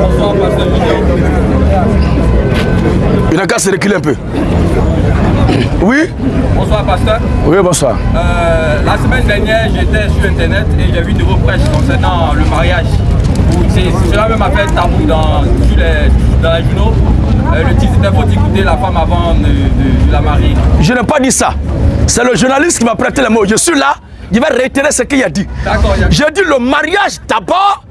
Bonsoir, Pasteur Il n'a qu'à se reculer un peu. Oui? Bonsoir, Pasteur. Oui, bonsoir. Euh, la semaine dernière, j'étais sur Internet et j'ai vu de vos prêches concernant le mariage. Cela même a fait tabou dans, sur les, dans les journaux. Euh, le titre était faut écouter la femme avant de, de, de la marier. Je n'ai pas dit ça. C'est le journaliste qui m'a prêté les mots. Je suis là, je vais réitérer ce qu'il a dit. J'ai dit le mariage d'abord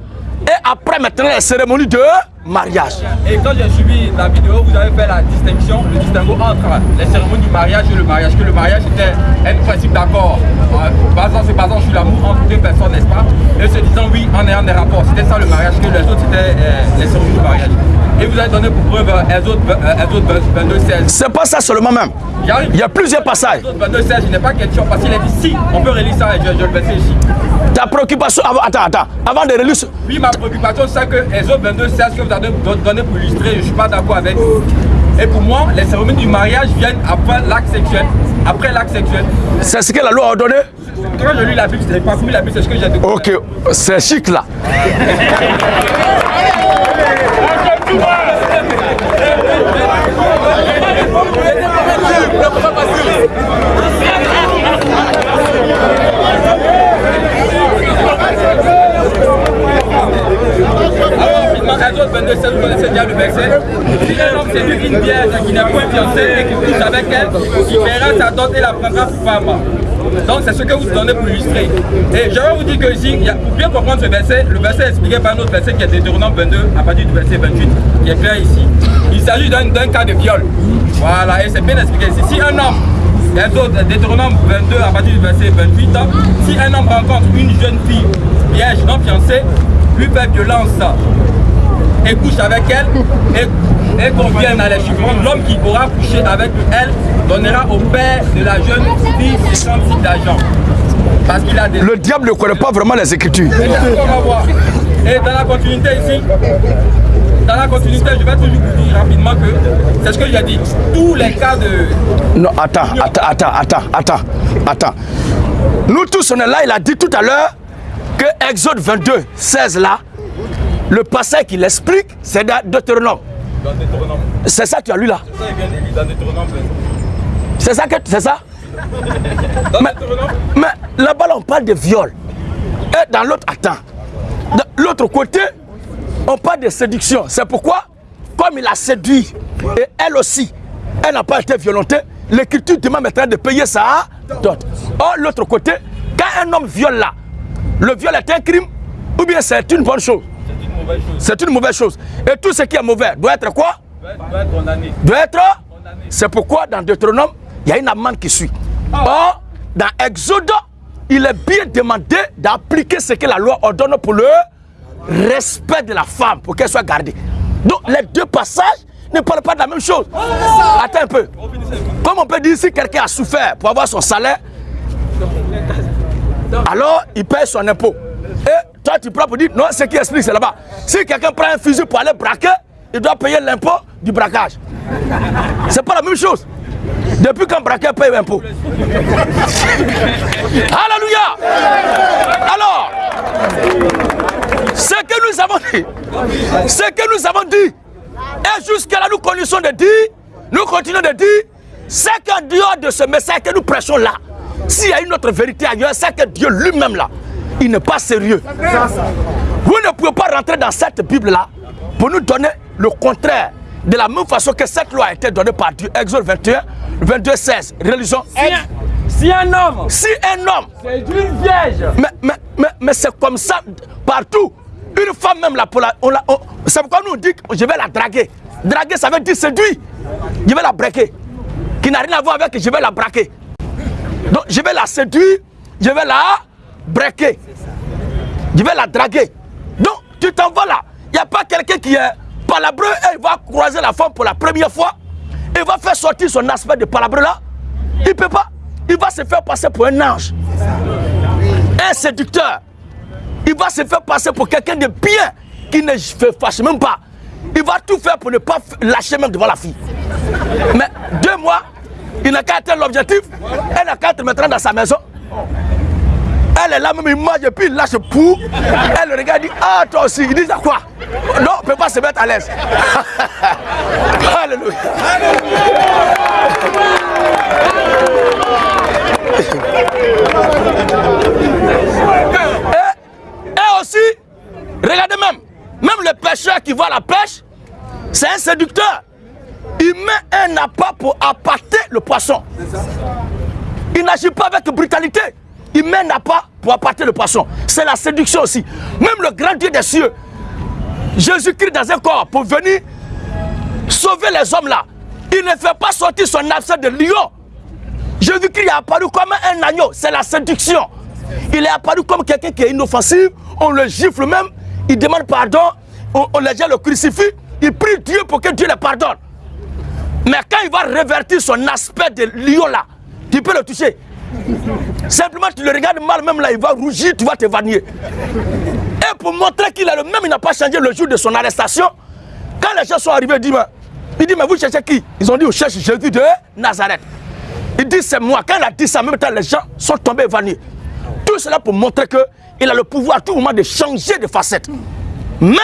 et après maintenant la cérémonie de mariage. Et quand j'ai suivi la vidéo, vous avez fait la distinction, le distinguo entre les cérémonies du mariage et le mariage. Que le mariage était un principe d'accord, euh, basant, se basant sur l'amour entre deux personnes, n'est-ce pas? Et se disant oui en ayant des rapports. C'était ça le mariage, que les autres c'était euh, les cérémonies du mariage. Et vous avez donné pour preuve euh, Exode euh, Exode 22, 16. C'est pas ça seulement même. Il y a plusieurs passages. Exode 22, 16, je n'ai pas question parce qu'il a dit si, on peut relire ça et je, je le verser ici. Ta préoccupation, avant, attends, attends, avant de relire, ce- Oui, ma préoccupation, c'est que Exode 22, 16 que vous avez don- donné pour illustrer, je ne suis pas d'accord avec. Et pour moi, les cérémonies du mariage viennent après l'acte sexuel. Après l'acte sexuel. c'est ce que la loi a ordonné. Quand je lis la Bible, je n'ai pas compris la Bible, c'est ce que j'ai découvert. Ok, c'est chic là. facile, ne pas facile. Alors, rapidement, Exode 22, 16, vous connaissez déjà le verset. Si un homme séduit une vierge qui n'est point fiancée et qui couche avec elle, il verra sa dot et la prendra pour femme. Donc, c'est ce que vous donnez pour illustrer. Et je vais vous dire que ici, pour bien comprendre ce verset, le verset est expliqué par un autre verset qui est Deutéronome 22, à partir du verset 28, qui est clair ici. Il s'agit d'un cas de viol. Voilà, et c'est bien expliqué ici. Si un homme Exode, Deutéronome 22 à partir du verset 28. Si un homme rencontre une jeune fille vierge non fiancée, lui fait violence et couche avec elle et, et conviennent à les suivants, l'homme qui aura couché avec elle donnera au père de la jeune fille 56 d'argent. Parce qu'il a des... Le diable ne connaît pas vraiment les écritures. Et dans la continuité ici, dans la continuité, je vais toujours vous dire rapidement que c'est ce que j'ai dit. Tous les cas de, Non, attends, attends, attends, attends, attends, attends. Nous tous, on est là, il a dit tout à l'heure que Exode 22, 16 là, le passage qu'il explique, c'est dans Deutéronome. C'est ça que tu as lu là Ça, il vient de lire dans Deutéronome 22. C'est ça que c'est ça? Dans Mais- Mais là-bas, là, on parle de viol. Et dans l'autre, attends. De l'autre côté, on parle de séduction. C'est pourquoi, comme il a séduit, et elle aussi, elle n'a pas été violentée, l'écriture demande maintenant de payer sa dot. Or, l'autre côté, quand un homme viole là, le viol est un crime ou bien c'est une bonne chose? C'est une mauvaise chose. Et tout ce qui est mauvais doit être quoi? Doit être, doit être condamné. doit être. C'est pourquoi dans Deutéronome, il y a une amende qui suit. Or, dans Exode, il est bien demandé d'appliquer ce que la loi ordonne pour le respect de la femme, pour qu'elle soit gardée. Donc, les deux passages ne parlent pas de la même chose. Attends un peu. Comme on peut dire si quelqu'un a souffert pour avoir son salaire, alors il paye son impôt. Et toi, tu prends pour dire, non, ce qui explique, c'est là-bas. Si quelqu'un prend un fusil pour aller braquer, il doit payer l'impôt du braquage. C'est pas la même chose. Depuis qu'un braqueur paye l'impôt. Alléluia. Alors, ce que nous avons dit, ce que nous avons dit, et jusqu'à là nous connaissons de dire, nous continuons de dire, c'est qu'en dehors de ce message que nous prêchons là, s'il y a une autre vérité ailleurs, c'est que Dieu lui-même là, il n'est pas sérieux. Vous ne pouvez pas rentrer dans cette Bible-là pour nous donner le contraire. De la même façon que cette loi a été donnée par Dieu, Exode 21, 22, 16, religion. Si un homme Si un homme, séduit une vierge, mais, mais, mais, mais c'est comme ça partout. Une femme même là, pour la, on la- on- c'est pourquoi nous on dit que je vais la draguer. Draguer, ça veut dire séduire. Je vais la braquer. Qui n'a rien à voir avec je vais la braquer. Donc je vais la séduire, je vais la braquer. Je vais la draguer. Donc tu t'en vas là. Il n'y a pas quelqu'un qui est palabreux et il va croiser la femme pour la première fois. Il va faire sortir son aspect de palabreux là. Il ne peut pas. Il va se faire passer pour un ange. Un séducteur. Il va se faire passer pour quelqu'un de bien qui ne fait fâche même pas. Il va tout faire pour ne pas lâcher même devant la fille. Mais deux mois, il n'a qu'à atteindre l'objectif. Elle n'a qu'à être maintenant dans sa maison. Elle est là, même il mange et puis il lâche pour. Elle le regarde et dit Ah, toi aussi. Il dit ça quoi? Non, on ne peut pas se mettre à l'aise. Alléluia. Et, et aussi, regardez même, même le pêcheur qui voit la pêche, c'est un séducteur. Il met un appât pour appâter le poisson. Il n'agit pas avec brutalité. Il met un appât pour appâter le poisson. C'est la séduction aussi. Même le grand Dieu des cieux, Jésus-Christ dans un corps pour venir sauver les hommes là. Il ne fait pas sortir son absent de lion. Jésus-Christ est apparu comme un agneau. C'est la séduction. Il est apparu comme quelqu'un qui est inoffensif. On le gifle même. Il demande pardon. On, on le jette le crucifix. Il prie Dieu pour que Dieu le pardonne. Mais quand il va révertir son aspect de lion là, tu peux le toucher. Simplement, tu le regardes mal, même là, il va rougir, tu vas t'évanouir. Et pour montrer qu'il est le même, il n'a pas changé le jour de son arrestation. Quand les gens sont arrivés, il dit, mais, il dit, mais vous cherchez qui? Ils ont dit, on cherche Jésus de Nazareth. Il dit, c'est moi. Quand il a dit ça, en même temps, les gens sont tombés évanouis. Tout cela pour montrer qu'il a le pouvoir à tout moment de changer de facette. Mais,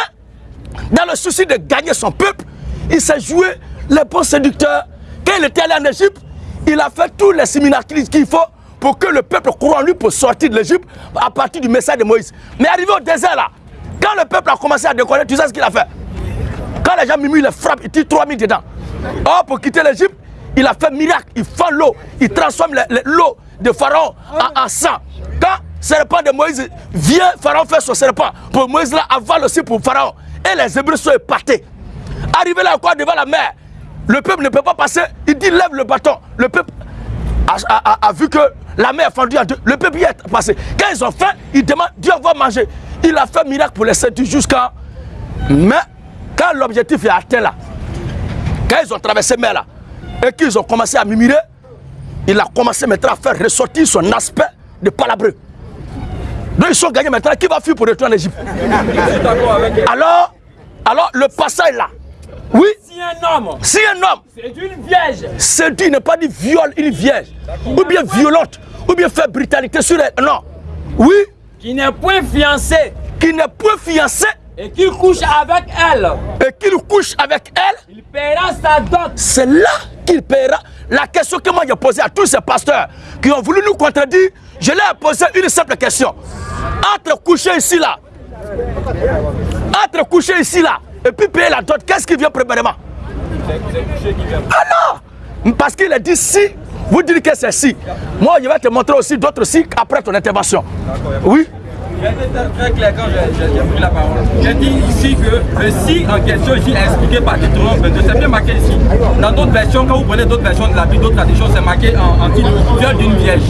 dans le souci de gagner son peuple, il s'est joué le bon séducteur. Quand il était allé en Égypte, il a fait tous les séminaires qu'il faut pour que le peuple croit en lui pour sortir de l'Égypte à partir du message de Moïse. Mais arrivé au désert là, quand le peuple a commencé à décoller, tu sais ce qu'il a fait? Quand les gens miment, il les frappe, il tire 3000 dedans. Oh, pour quitter l'Égypte, il a fait miracle, il fend l'eau, il transforme l'eau de Pharaon en, sang. Quand le serpent de Moïse vient, Pharaon fait son serpent. Pour Moïse là, avale aussi pour Pharaon. Et les Hébreux sont épatés. Arrivé là quoi devant la mer, le peuple ne peut pas passer. Il dit lève le bâton. Le peuple a- a- a vu que la mer est fendue en deux. Le peuple y est passé. Quand ils ont faim, ils demandent Dieu va manger. Il a fait miracle pour les séduire jusqu'à. Mais quand l'objectif est atteint là, quand ils ont traversé la mer là, et qu'ils ont commencé à murmurer, il a commencé maintenant à faire ressortir son aspect de palabreux. Donc ils sont gagnés maintenant. Qui va fuir pour retourner en Égypte? Alors, alors le passage là, oui, Si un homme si un homme c'est une vierge. Séduit, n'est pas dit viole une vierge, ou bien violente, ou bien fait brutalité sur elle. Non. Oui, qui n'est point fiancée qui n'est point fiancé. Et qui couche avec elle, et qu'il couche avec elle, il paiera sa dot. c'est là qu'il paiera. La question que moi j'ai posée à tous ces pasteurs qui ont voulu nous contredire, je leur ai posé une simple question. Entre coucher ici là, entre coucher ici là, et puis payer la dot, qu'est-ce qui vient premièrement? Ah non Parce qu'il a dit si, vous dites que c'est si. Moi, je vais te montrer aussi d'autres si après ton intervention. Oui? J'ai été très clair quand j'ai- j'ai j'ai pris la parole. J'ai dit ici que le si en question ici est expliqué par Deutéronome 22. C'est bien marqué ici. Dans d'autres versions, quand vous prenez d'autres versions de la Bible, d'autres traditions, c'est marqué en, en titre viol d'une vierge.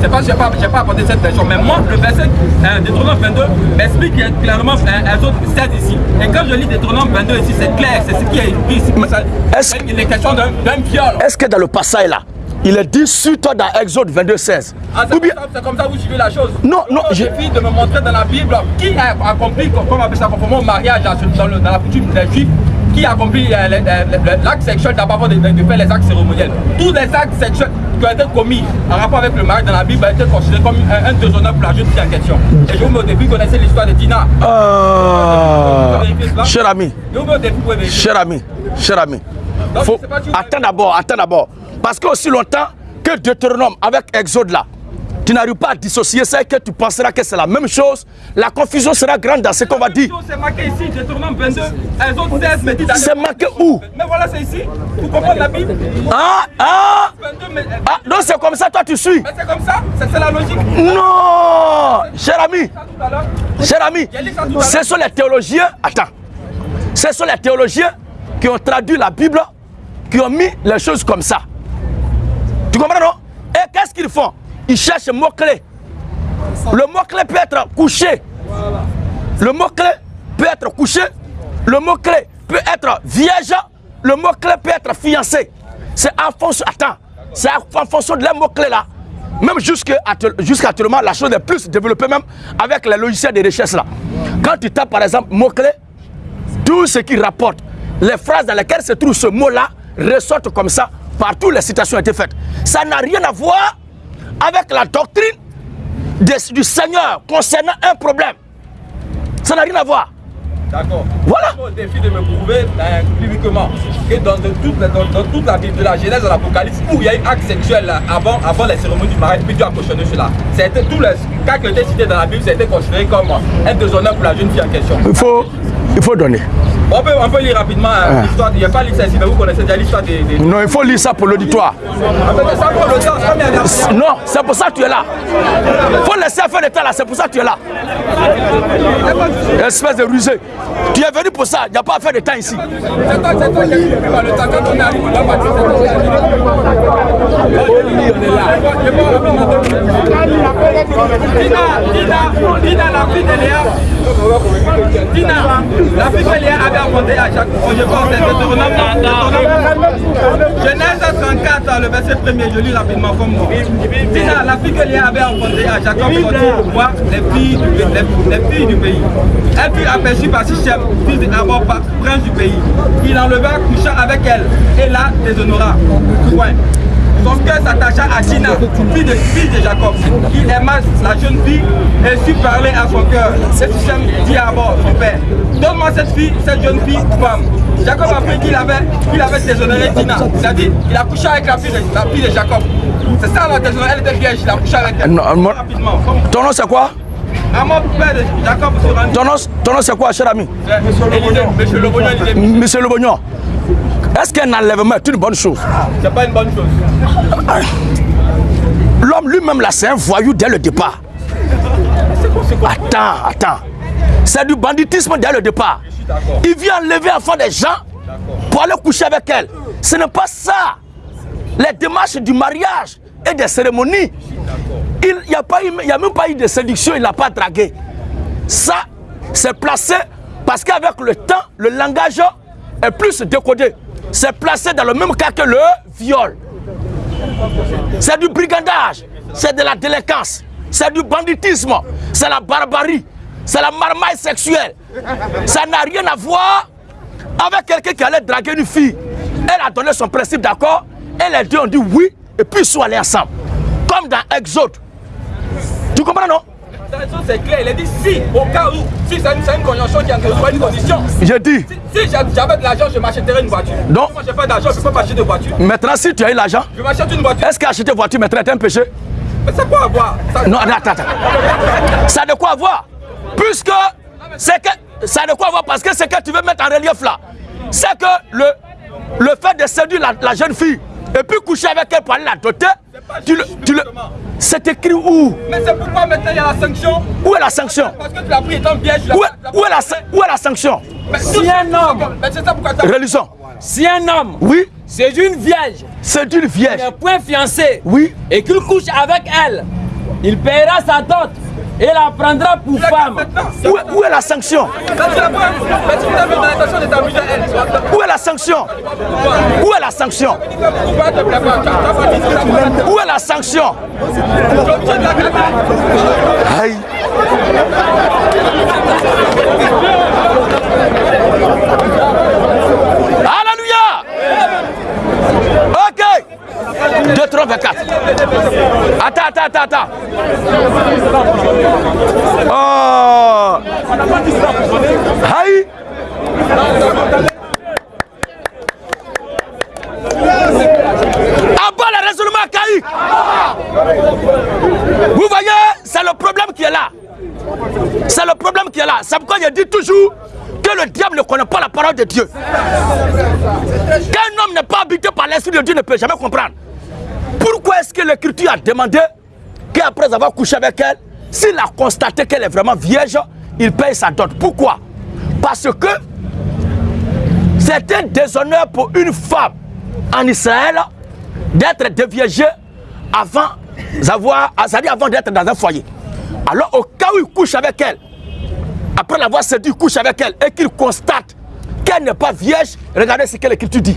C'est pas n'ai pas, j'ai pas apporté cette version. Mais moi, le verset euh, Deutéronome 22 m'explique clairement euh, un autre 16 ici. Et quand je lis Deutéronome 22 ici, c'est clair. C'est ce qui est écrit ici. Ça- est-ce- Il est question d'un viol. Est-ce que dans le passage là, il est dit sur toi dans Exode 22, 16 Ah, c'est bien comme ça- c'est comme ça que vous suivez la chose. Non, non, je je- de me montrer dans la Bible qui a accompli, comme on appelle ça, conformément au mariage dans, le- dans la coutume des Juifs, qui a accompli euh, l'acte sexuel d'abord de, de, faire les actes cérémoniels. Tous les actes sexuels qui ont été commis en rapport avec le mariage dans la Bible ont été considérés comme un, un déshonneur pour la jeune fille en question. Et je vous mets au début, vous connaissez l'histoire de Dina. Ah, cher ami, Je vous mets au début, vous pouvez vérifier. cher ami, cher ami. Donc, Faut... Attends d'abord, attends d'abord. Parce que aussi longtemps que Deutéronome avec Exode là, tu n'arrives pas à dissocier ça et que tu penseras que c'est la même chose. La confusion sera grande dans ce qu'on va dire. C'est marqué ici, Deutéronome 22, elles ont 16 me dit d'aller- C'est marqué où? Mais voilà, c'est ici. Vous comprenez la Bible Ah, ah, 22, mais, ah, donc c'est comme ça, toi tu suis. mais c'est comme ça, c'est la logique. Non, cher ami, cher ami, ce sont les théologiens, attends, ce sont les théologiens qui ont traduit la Bible, qui ont mis les choses comme ça. Tu comprends non? Et qu'est-ce qu'ils font? Ils cherchent mot-clé. Le mot-clé peut être couché. Le mot-clé peut être couché. Le mot-clé peut être vierge. Le mot-clé peut être fiancé. C'est en fonction, c'est en fonction de les mots-clés là. Même jusqu'à jusqu'à actuellement, la chose est plus développée même avec les logiciels de recherche là. Quand tu tapes par exemple mot-clé, tout ce qui rapporte, les phrases dans lesquelles se trouve ce mot-là ressortent comme ça, partout les citations ont été faites. Ça n'a rien à voir avec la doctrine du Seigneur concernant un problème. Ça n'a rien à voir. D'accord. Voilà. Au défi de me prouver euh, publiquement que dans, de toute, la- dans, dans toute la Bible, de la Genèse à l'Apocalypse, où il y a eu acte sexuel là, avant, avant la cérémonie du mariage, puis Dieu a cautionné cela. C'était tous les cas qui étaient cités dans la Bible, c'était considéré comme un déshonneur pour la jeune fille en question. Il faut, il faut donner. On peut, on peut lire rapidement euh, l'histoire, il n'y a pas l'histoire ici, mais vous connaissez déjà l'histoire des... des... Non, il faut lire ça pour l'auditoire. Ça ça Non, c'est pour ça que tu es là. faut laisser faire le temps là, c'est pour ça que tu es là. Espèce de rusé. Tu es venu pour ça, il n'y a pas à faire de temps ici. C'est toi, c'est toi qui par le temps quand on est arrivé, on va. Dina, Dina, Dina, la fille de Léa. Dina, la Léa avait rencontrée à chaque fois. Je pense que c'est. Genèse 34, le verset 1er, je lis rapidement comme moi. Dina, la fille que Léa avait rencontrée à Jacob sortit pour voir les filles, du, pays. Elle fut aperçue par Sichem, fils d'Abor, prince du pays. Il enleva, coucha avec elle, et la déshonora. Point. Son cœur s'attacha à Dina, fille de, fille de Jacob. Il aima la jeune fille et sut parler à son cœur. Et Sichem dit à Abor, son père, donne-moi cette fille, cette jeune fille, femme. Jacob a appris qu'il avait, qu'il avait déshonoré Dina. Il a dit, il a couché avec la fille de, la fille de Jacob. C'est ça la déshonoré, elle était vierge, il a couché avec elle. Non, Rapidement. Ton nom c'est quoi? Amon, père de Jacob, se rendit. ton nom, c'est quoi, cher ami? Monsieur le. Monsieur Le Bognon. Est-ce qu'un enlèvement est une bonne chose? C'est pas une bonne chose. L'homme lui-même là, c'est un voyou dès le départ. Attends, attends. C'est du banditisme dès le départ. Il vient enlever enfant des gens pour aller coucher avec elle. Ce n'est pas ça. Les démarches du mariage et des cérémonies. Il n'y a, pas eu- il y a même pas eu de séduction, il n'a pas dragué. Ça, c'est placé parce qu'avec le temps, le langage est plus décodé. C'est placé dans le même cas que le viol. C'est du brigandage, c'est de la délinquance, c'est du banditisme, c'est la barbarie, c'est la marmaille sexuelle. Ça n'a rien à voir avec quelqu'un qui allait draguer une fille. Elle a donné son principe d'accord, et les deux ont dit oui, et puis ils sont allés ensemble. Comme dans Exode. Tu comprends, non? C'est clair, il a dit si, au cas où, si c'est une, une conjonction qui a une condition. J'ai dit, Si, si j'a- j'avais de l'argent, je m'achèterais une voiture. Non. Moi, j'ai pas d'argent, je peux pas m'acheter de voiture. maintenant si tu as eu l'argent, Je m'achète une voiture. est-ce qu'acheter voiture maintenant est un péché? Mais c'est quoi avoir? Ça, Non, attends, attends. Ça a de quoi voir Puisque c'est que ça a de quoi voir parce que ce que tu veux mettre en relief là, c'est que le, le fait de séduire la, la jeune fille et puis coucher avec elle pour aller la doter, tu le, tu le, c'est écrit où? Mais c'est pourquoi maintenant il y a la sanction? Où est la sanction? Parce que tu l'as pris étant vierge. où où est la, où est la sanction? Mais Si un homme- Mais c'est ça pourquoi. Relisons. Si un homme Oui, c'est une vierge, c'est une il vierge. n'est point fiancé, Oui, et qu'il couche avec elle, il paiera sa dot et la prendra pour femme. Où est, où est la sanction? Où est la sanction? Où est la sanction? Où est la sanction? Aïe. Alléluia. Ok. 2, 3, 24. Attends, attends, attends, attends. Oh. Aïe. En bas, le a caillé. Vous voyez, c'est le problème qui est là. C'est le problème qui est là. C'est pourquoi je dis toujours que le diable ne connaît pas la parole de Dieu. Qu'un homme n'est pas habité par l'Esprit de Dieu ne peut jamais comprendre. Pourquoi est-ce que l'Écriture a demandé qu'après avoir couché avec elle, s'il a constaté qu'elle est vraiment vierge, il paye sa dot? Pourquoi? Parce que c'est un déshonneur pour une femme en Israël d'être déviégée avant avant d'être dans un foyer. Alors au cas où il couche avec elle, après l'avoir séduit, il couche avec elle et qu'il constate qu'elle n'est pas vierge, regardez ce que l'Écriture dit.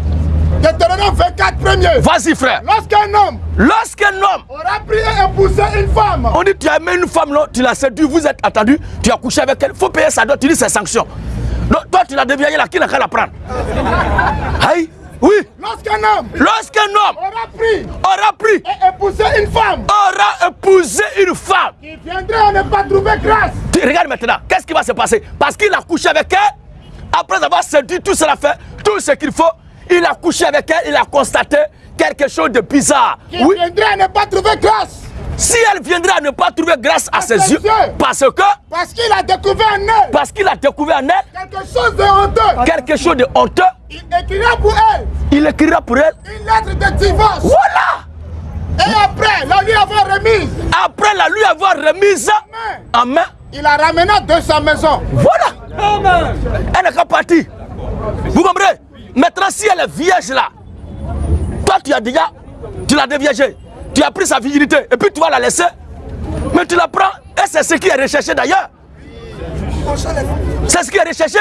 Deutéronome 24 premier. Vas-y frère. Lorsqu'un homme Lorsqu'un homme, aura pris et épousé une femme, on dit tu as aimé une femme, non, tu l'as séduit, vous êtes attendu, tu as couché avec elle, il faut payer sa dot, tu dis c'est sanction. Donc toi tu l'as dévié là, qui n'a qu'à la prendre? Aïe Oui. Lorsqu'un homme Lorsqu'un homme aura pris aura pris, et épousé une femme aura épousé une femme, qui viendrait à ne pas trouver grâce, tu regardes maintenant, qu'est-ce qui va se passer? Parce qu'il a couché avec elle, après avoir séduit tout cela fait, tout ce qu'il faut, il a couché avec elle, il a constaté quelque chose de bizarre. qui Oui, viendrait à ne pas trouver grâce, si elle viendrait à ne pas trouver grâce à ses ses yeux, yeux. parce que, parce qu'il a découvert en elle parce qu'il a découvert en elle quelque chose de honteux, quelque chose de honteux, il écrira pour elle il écrira pour elle. une lettre de divorce. Voilà Et après, la lui avoir remise, Après la lui avoir remise en main, il la ramena de sa maison. voilà Elle n'est qu'à partir. Vous comprenez? Maintenant, si elle est vierge là, toi tu as déjà, tu l'as déviégée, tu as pris sa virginité et puis tu vas la laisser, mais tu la prends et c'est ce qui est recherché d'ailleurs. C'est ce qui est recherché.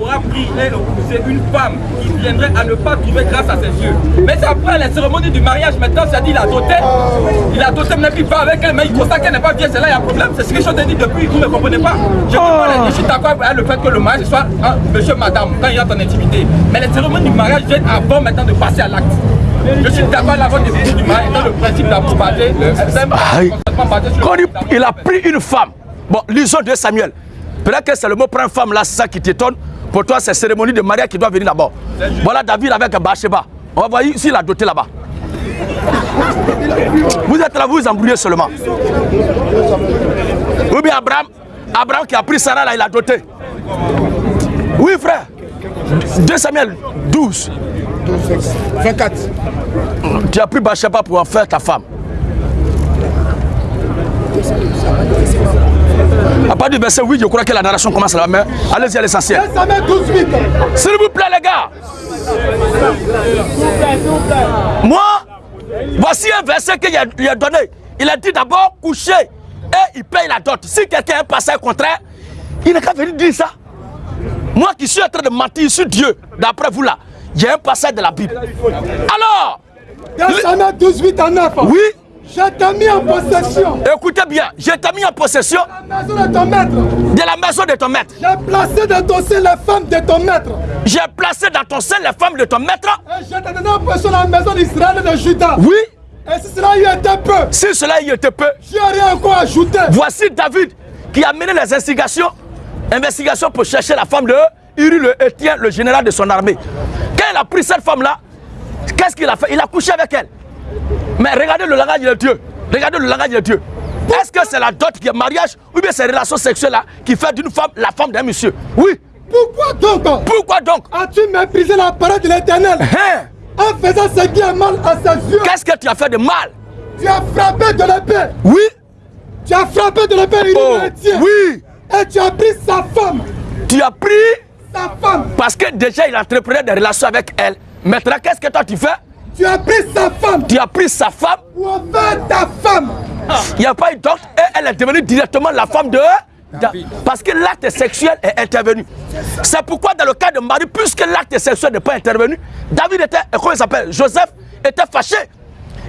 Pris et épousé une femme qui viendrait à ne pas trouver grâce à ses yeux. Mais c'est après la cérémonie du mariage, maintenant, ça dit il a doté. Il a doté, maintenant qu'il va avec elle, mais il constate qu'elle n'est pas vierge. C'est là il y a un problème. C'est ce que je t'ai dit depuis, vous ne comprenez pas. Je, comprends, je suis d'accord avec le fait que le mariage soit hein, monsieur, madame, quand il y a ton intimité. Mais les cérémonies du mariage viennent avant maintenant de passer à l'acte. Je suis d'accord avec la vote du mariage dans le principe d'amour basé, quand il, il a pris une femme, bon, lisons de Samuel. Peut-être que c'est le mot prendre femme là, c'est ça qui t'étonne. Pour toi, c'est cérémonie de mariage qui doit venir d'abord. Voilà David avec Bathsheba. On va voir s'il a doté là-bas. Vous êtes là, vous vous embrouillez seulement. Ou bien Abraham, Abraham qui a pris Sarah là, il a doté. Oui, frère. 2 Samuel 12. 24. Tu as pris Bathsheba pour en faire ta femme. Partir du verset 8, je crois que la narration commence là, mais allez-y à l'essentiel. 2 Samuel 12, 8. S'il vous plaît, les gars. Moi, voici un verset qu'il a, il a donné. Il a dit d'abord coucher et il paye la dot. Si quelqu'un a un passage contraire, il n'est qu'à venir dire ça. Moi qui suis en train de mentir sur Dieu, d'après vous là, il y a un passage de la Bible. Alors, 2 Samuel 12, 8 à 9. oui, Je t'ai mis en possession écoutez bien, je t'ai mis en possession de la maison de ton maître. de la maison de ton maître. J'ai placé dans ton sein les femmes de ton maître. J'ai placé dans ton sein les femmes de ton maître. Et je t'ai donné en possession la maison d'Israël et de Juda. Oui, Et si cela y était peu, si cela y était peu, j'y aurais encore ajouté. Voici David qui a mené les investigations, investigations pour chercher la femme de Uri le Hétien, le général de son armée. Quand il a pris cette femme-là, qu'est-ce qu'il a fait? Il a couché avec elle. Mais regardez le langage de Dieu. Regardez le langage de Dieu. Est-ce que c'est la dot qui est mariage ou bien c'est la relation sexuelle là qui fait d'une femme la femme d'un monsieur? Oui. Pourquoi donc? Pourquoi donc? As-tu méprisé la parole de l'éternel? Hein? En faisant ce qui est mal à ses yeux? Qu'est-ce que tu as fait de mal? Tu as frappé de l'épée? Oui. Tu as frappé de l'épée Uri Oh, oui. Et tu as pris sa femme. Tu as pris Sa femme. parce que déjà il entreprenait des relations avec elle. Maintenant, qu'est-ce que toi tu fais? Tu as pris sa femme Tu as pris sa femme pour en faire ta femme? Il n'y a pas eu d'autre et elle est devenue directement la femme de Parce que l'acte sexuel est intervenu. C'est pourquoi dans le cas de Marie, puisque l'acte sexuel n'est pas intervenu, David était, comment il s'appelle Joseph était fâché.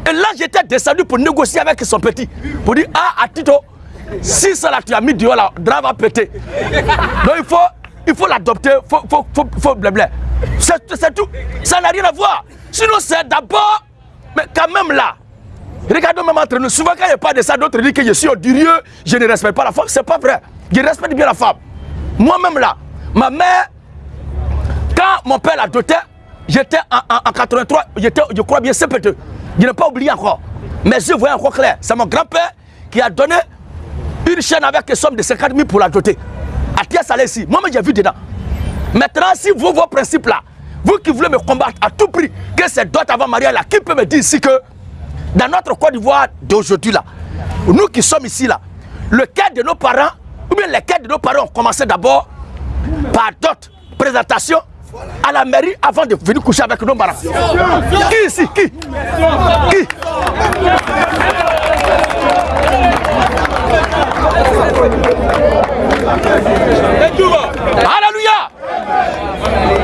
Et là, j'étais descendu pour négocier avec son petit. Pour dire, ah, à Tito, si ça là, tu as mis dehors, la drap va péter. Donc il faut, il faut l'adopter, il faut, faut, faut, faut blabla. C'est tout. Ça n'a rien à voir. Sinon, c'est d'abord, mais quand même là, Regardons même entre nous. Souvent, quand il pas de ça, d'autres disent que je suis odieux, je ne respecte pas la femme. C'est pas vrai. Je respecte bien la femme. Moi-même là, ma mère, quand mon père l'a doté, j'étais en, en- en 83, j'étais, je crois bien, CP2. Je n'ai pas oublié encore. Mes yeux voyaient encore clair. C'est mon grand-père qui a donné une chaîne avec une somme de 50 000 pour la doter. À Tia Salé ici. Moi-même, j'ai vu dedans. Maintenant, si vous, vos principes là, vous qui voulez me combattre à tout prix, que c'est d'autres avant mariage là, qui peut me dire ici que dans notre Côte d'Ivoire d'aujourd'hui là, nous qui sommes ici là, le cœur de nos parents, ou bien les cœurs de nos parents ont commencé d'abord par d'autres présentations à la mairie avant de venir coucher avec nos parents. Qui ici? Qui? Qui?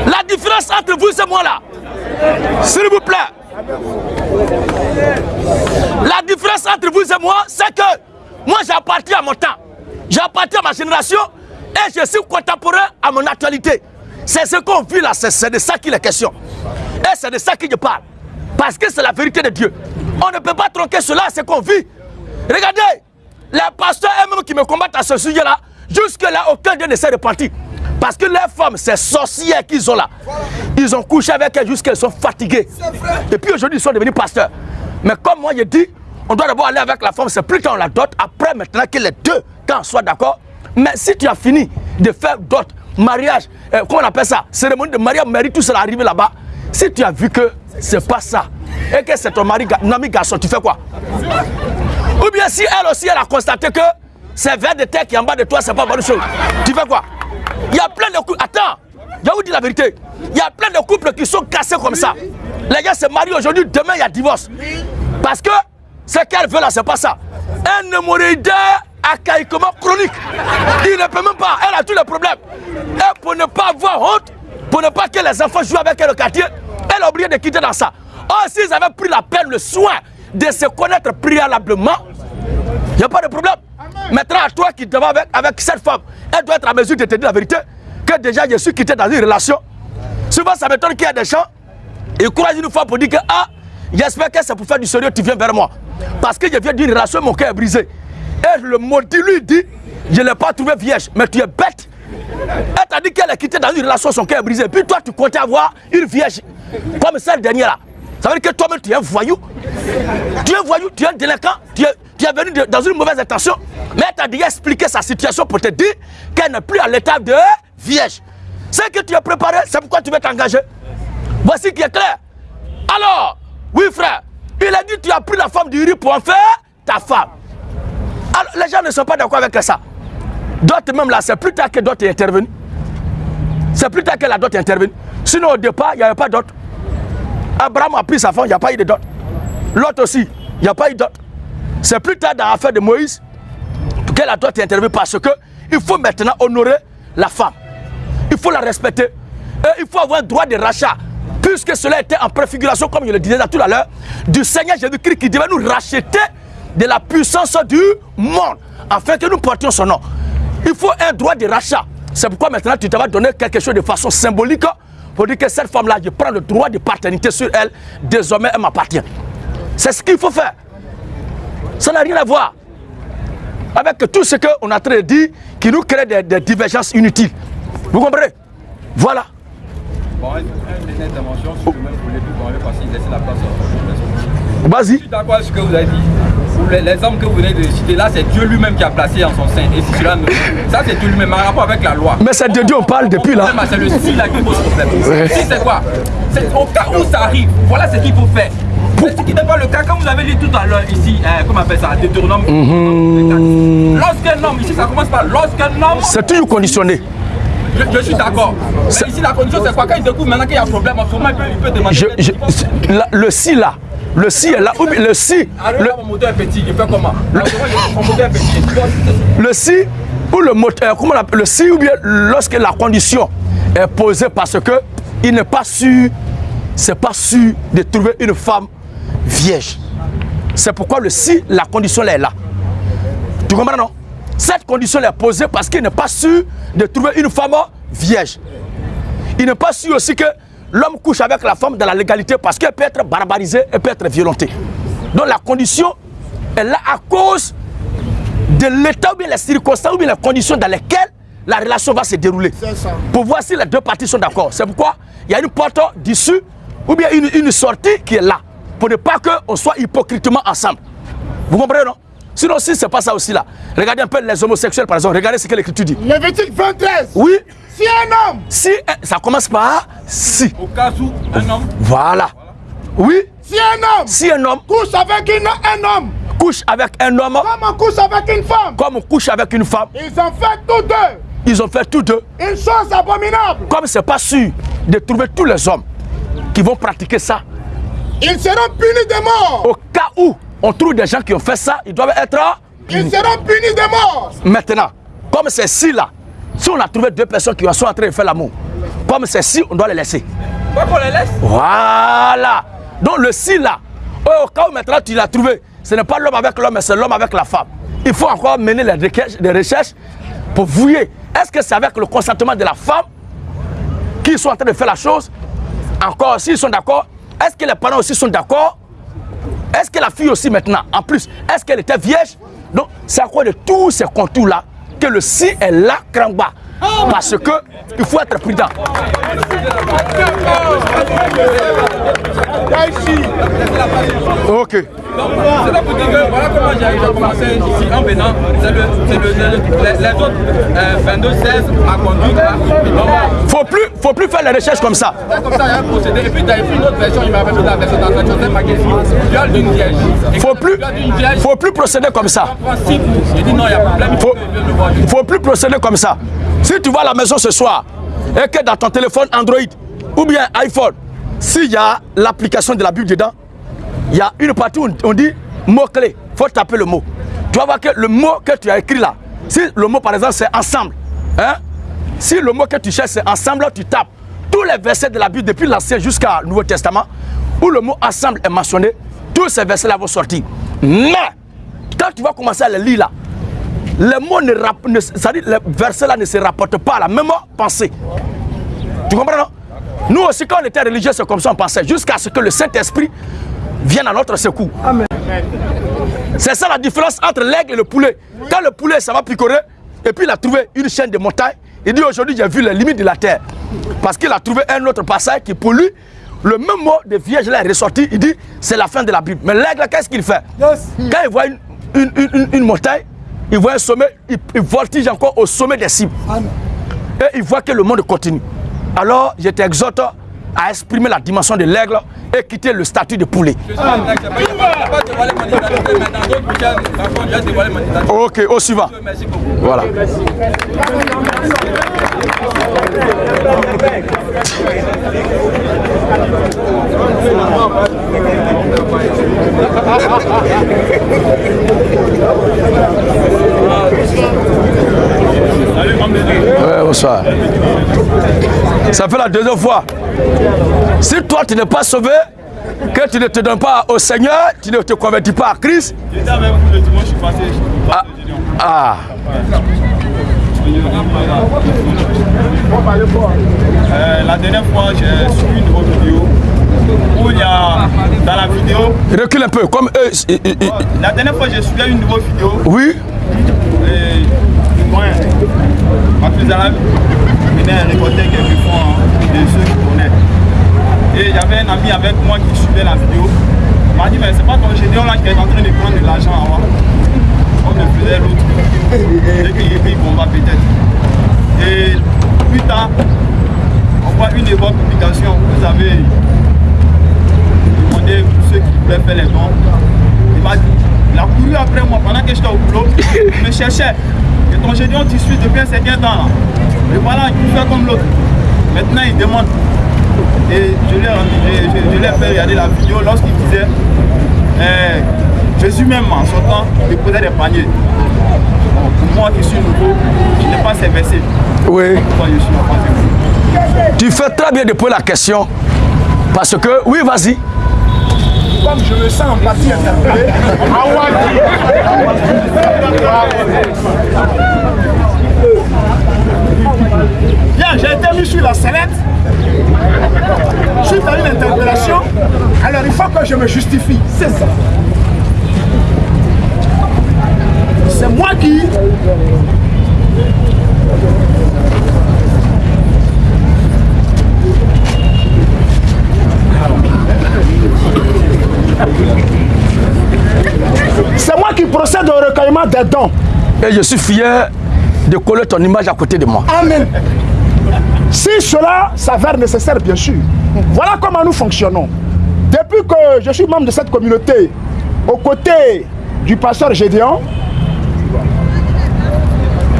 La différence entre vous et moi là, s'il vous plaît, la différence entre vous et moi, c'est que moi j'appartiens à mon temps, j'appartiens à ma génération et je suis contemporain à mon actualité. C'est ce qu'on vit là, c'est de ça qu'il est question. Et c'est de ça qu'il je parle. Parce que c'est la vérité de Dieu. On ne peut pas tronquer cela, c'est qu'on vit. Regardez, les pasteurs eux-mêmes qui me combattent à ce sujet-là, jusque-là, aucun d'eux ne s'est repenti. Parce que les femmes, ces sorcières qu'ils ont là, ils ont couché avec elles jusqu'elles sont fatiguées. Et puis aujourd'hui, ils sont devenus pasteurs. Mais comme moi, je dis, on doit d'abord aller avec la femme, c'est plus quand on la dote, après maintenant que les deux, quand on soit d'accord. Mais si tu as fini de faire dot, mariage, euh, comment on appelle ça, cérémonie de mariage, mari, tout cela arrivé là-bas, si tu as vu que c'est pas ça, et que c'est ton mari, ami garçon, tu fais quoi? Ou bien si elle aussi, elle a constaté que c'est vers de terre qui est en bas de toi, c'est pas bonne chose, tu fais quoi? Il y a plein de couples, attends, je vous dis la vérité, il y a plein de couples qui sont cassés comme ça. Les gars se marient aujourd'hui, demain il y a divorce. Parce que ce qu'elle veut là, c'est pas ça. Un hémorroïde archaïquement chronique. Il ne peut même pas, elle a tous les problèmes. Et pour ne pas avoir honte, pour ne pas que les enfants jouent avec elle au quartier, elle a oublié de quitter dans ça. Oh, s'ils avaient pris la peine, le soin de se connaître préalablement, il n'y a pas de problème. Maintenant, à toi qui te vas avec, avec cette femme, elle doit être à mesure de te dire la vérité, que déjà je suis quitté dans une relation. Souvent, ça m'étonne qu'il y a des gens, ils croisent une fois pour dire que, ah, j'espère que c'est pour faire du sérieux, tu viens vers moi. Parce que je viens d'une relation, mon cœur est brisé. Et le maudit lui dit, je ne l'ai pas trouvé vierge, mais tu es bête. Elle t'a dit qu'elle est quittée dans une relation, son cœur est brisé. Puis toi, tu comptais avoir une vierge comme celle dernière là. Ça veut dire que toi-même, tu es un voyou. Tu es un voyou, tu es un délinquant, tu es, tu es venu dans une mauvaise intention. Mais elle t'a déjà expliqué sa situation pour te dire qu'elle n'est plus à l'étape de vierge. C'est que tu as préparé, c'est pourquoi tu veux t'engager. Voici qui est clair. Alors, oui frère, il a dit tu as pris la femme du riz pour en faire ta femme. Alors, les gens ne sont pas d'accord avec ça. D'autres même là, c'est plus tard que d'autres est. C'est plus tard que la dot est. Sinon, au départ, il n'y avait pas dot. Abraham a pris sa femme, il n'y a pas eu de dot. L'autre aussi, il n'y a pas eu de dot. C'est plus tard dans l'affaire de Moïse que la dot est intervenue parce que il faut maintenant honorer la femme. Il faut la respecter. Et il faut avoir un droit de rachat. Puisque cela était en préfiguration, comme je le disais tout à l'heure, du Seigneur Jésus-Christ qui devait nous racheter de la puissance du monde, afin que nous portions son nom. Il faut un droit de rachat. C'est pourquoi maintenant tu te vas donner quelque chose de façon symbolique pour dire que cette femme-là, je prends le droit de paternité sur elle, désormais elle m'appartient. C'est ce qu'il faut faire. Ça n'a rien à voir avec tout ce qu'on est en train de dire qui nous crée des, des divergences inutiles. Vous comprenez? Voilà. Bon, une, une dernière intervention, si je même voulais plus parler parce qu'il laisse la place. Vas-y. Je suis d'accord avec ce que vous avez dit. Les, les hommes que vous venez de citer là, c'est Dieu lui-même qui a placé en son sein. Et si cela ne... Ça, c'est Dieu lui-même en rapport avec la loi. Mais c'est de Dieu on parle depuis là. C'est le si là qui pose problème. Ouais. Si c'est quoi? C'est au cas où ça arrive. Voilà ce qu'il faut faire. Ce qui n'est pas le cas, comme vous avez dit tout à l'heure ici, euh, comment on appelle ça, Deutéronome. Lorsqu'un homme, ici ça commence par lorsqu'un homme C'est toujours conditionné. je, je suis d'accord. Mais ici, la condition, c'est quoi? Quand il découvre maintenant qu'il y a un problème, en ce moment, il peut, il peut demander. Je, je- la- le si là, le si est là, le si, le, dois- le si ou le moteur, comment on appelle le si ou bien lorsque la condition est posée parce que il n'est pas sûr, c'est pas sûr de trouver une femme vierge. C'est pourquoi le si, la condition là est là. Tu comprends non? Cette condition est posée parce qu'il n'est pas sûr de trouver une femme vierge. Il n'est pas sûr aussi que l'homme couche avec la femme dans la légalité parce qu'elle peut être barbarisée, elle peut être violentée. Donc la condition est là à cause de l'état ou bien les circonstances ou bien les conditions dans lesquelles la relation va se dérouler. Pour voir si les deux parties sont d'accord. C'est pourquoi il y a une porte d'issue ou bien une, une sortie qui est là. Pour ne pas qu'on soit hypocritement ensemble. Vous comprenez, non? Sinon, si c'est pas ça aussi là. Regardez un peu les homosexuels, par exemple. Regardez ce que l'écriture dit. Lévitique 23. Oui, Si un homme, si, ça commence par si. Au cas où un homme Voilà. Oui, si un homme si un homme couche avec une- un homme, couche avec un homme comme on couche avec une femme, comme on couche avec une femme, ils ont fait tous deux ils ont fait tous deux. une chose abominable. Comme c'est pas sûr de trouver tous les hommes qui vont pratiquer ça, Ils seront punis de mort. au cas où on trouve des gens qui ont fait ça, ils doivent être Ils seront punis de mort. maintenant. Comme c'est si là, si on a trouvé deux personnes qui sont en train de faire l'amour, comme c'est si, on doit les laisser. Qu'on les laisse Voilà. Donc le si là, au cas où maintenant tu l'as trouvé, ce n'est pas l'homme avec l'homme, mais c'est l'homme avec la femme. Il faut encore mener les recherches, les recherches pour vouiller. Est-ce que c'est avec le consentement de la femme qui sont en train de faire la chose, encore, s'ils sont d'accord, est-ce que les parents aussi sont d'accord? Est-ce que la fille aussi maintenant, en plus, est-ce qu'elle était vierge? Donc, c'est à quoi de tous ces contours-là que le si est là, Krangba. Parce que il faut être prudent. Ok. Donc, c'est là pour dire que voilà comment j'ai commencé ici en venant. C'est le, c'est le, le- les, autres euh, 22, 16 à conduire là. Donc, Faut plus, faut plus faire les recherches comme ça. c'est comme ça, il y a un procédé. Et puis, tu as pris une autre version, il m'avait fait la version dans cette chose, marqué ici. Viol d'une vierge. Et Faut plus, faut plus procéder comme ça. prend six coups. J'ai dit non, il y a problème, il faut faut plus procéder comme ça. Si tu vas à la maison ce soir et que dans ton téléphone Android ou bien iPhone, s'il y a l'application de la Bible dedans, il y a une partie où on dit mot-clé. Il faut taper le mot. Tu vas voir que le mot que tu as écrit là, si le mot par exemple c'est ensemble, hein? si le mot que tu cherches c'est ensemble, tu tapes tous les versets de la Bible depuis l'Ancien jusqu'au Nouveau Testament, où le mot ensemble est mentionné, tous ces versets-là vont sortir. Mais, quand tu vas commencer à les lire là, les mots ne, ne les versets là ne se rapportent pas à la même pensée. Tu comprends non? Nous aussi quand on était religieux c'est comme ça on pensait jusqu'à ce que le Saint-Esprit vienne à notre secours. C'est ça la différence entre l'aigle et le poulet. Quand le poulet ça va picorer et puis il a trouvé une chaîne de montagne, il dit aujourd'hui j'ai vu les limites de la terre. Parce qu'il a trouvé un autre passage qui pour lui le même mot de vierge là est ressorti, il dit c'est la fin de la Bible. Mais l'aigle qu'est-ce qu'il fait? Quand il voit une, une- une- une- une montagne, il voit un sommet, il, il voltige encore au sommet des cimes. Et il voit que le monde continue. Alors je t'exhorte à exprimer la dimension de l'aigle et quitter le statut de poulet. Ok, au suivant. Voilà. Ouais, bonsoir. Ça fait la deuxième fois. Si toi tu n'es pas sauvé, que tu ne te donnes pas au Seigneur, tu ne te convertis pas à Christ. J'étais avec vous le dimanche, je suis passé. Ah, ah. Euh, la dernière fois, j'ai suivi une autre vidéo où il y a dans la vidéo. recule un peu, comme eux. La dernière fois, j'ai suivi une nouvelle vidéo Oui, et moi, Mathusalem venait récolter quelques fonds de ceux qui connaissent. Et j'avais un ami avec moi qui suivait la vidéo. Il m'a dit, mais c'est pas ton général là qui est en train de prendre de l'argent avant. Comme le faisait l'autre. Dès qu'il dit, bon, va peut-être. Et plus tard, on voit une de vos publications, vous avez demandé pour ceux qui voulaient faire les dons. Il m'a dit, il a couru après moi pendant que j'étais au boulot, il me cherchait. Et ton génial, tu suis depuis un certain temps là. Et voilà, il fait comme l'autre. Maintenant, il demande. Et je je l'ai fait regarder la vidéo lorsqu'il disait euh, Jésus même en sortant, il posait des paniers. Bon, pour moi qui suis nouveau, je n'ai pas ces versets. oui. Pourquoi je suis offensé Tu fais très bien de poser la question. Parce que, oui, vas-y. Je me sens en partie interpellé. Bien, j'ai été mis sur la sellette. Suite à une interpellation, alors il faut que je me justifie. C'est ça. C'est moi qui C'est moi qui procède au recueillement des dons. Et je suis fier de coller ton image à côté de moi. Amen. Si cela s'avère nécessaire, bien sûr. Voilà comment nous fonctionnons. Depuis que je suis membre de cette communauté, aux côtés du pasteur Gédéon,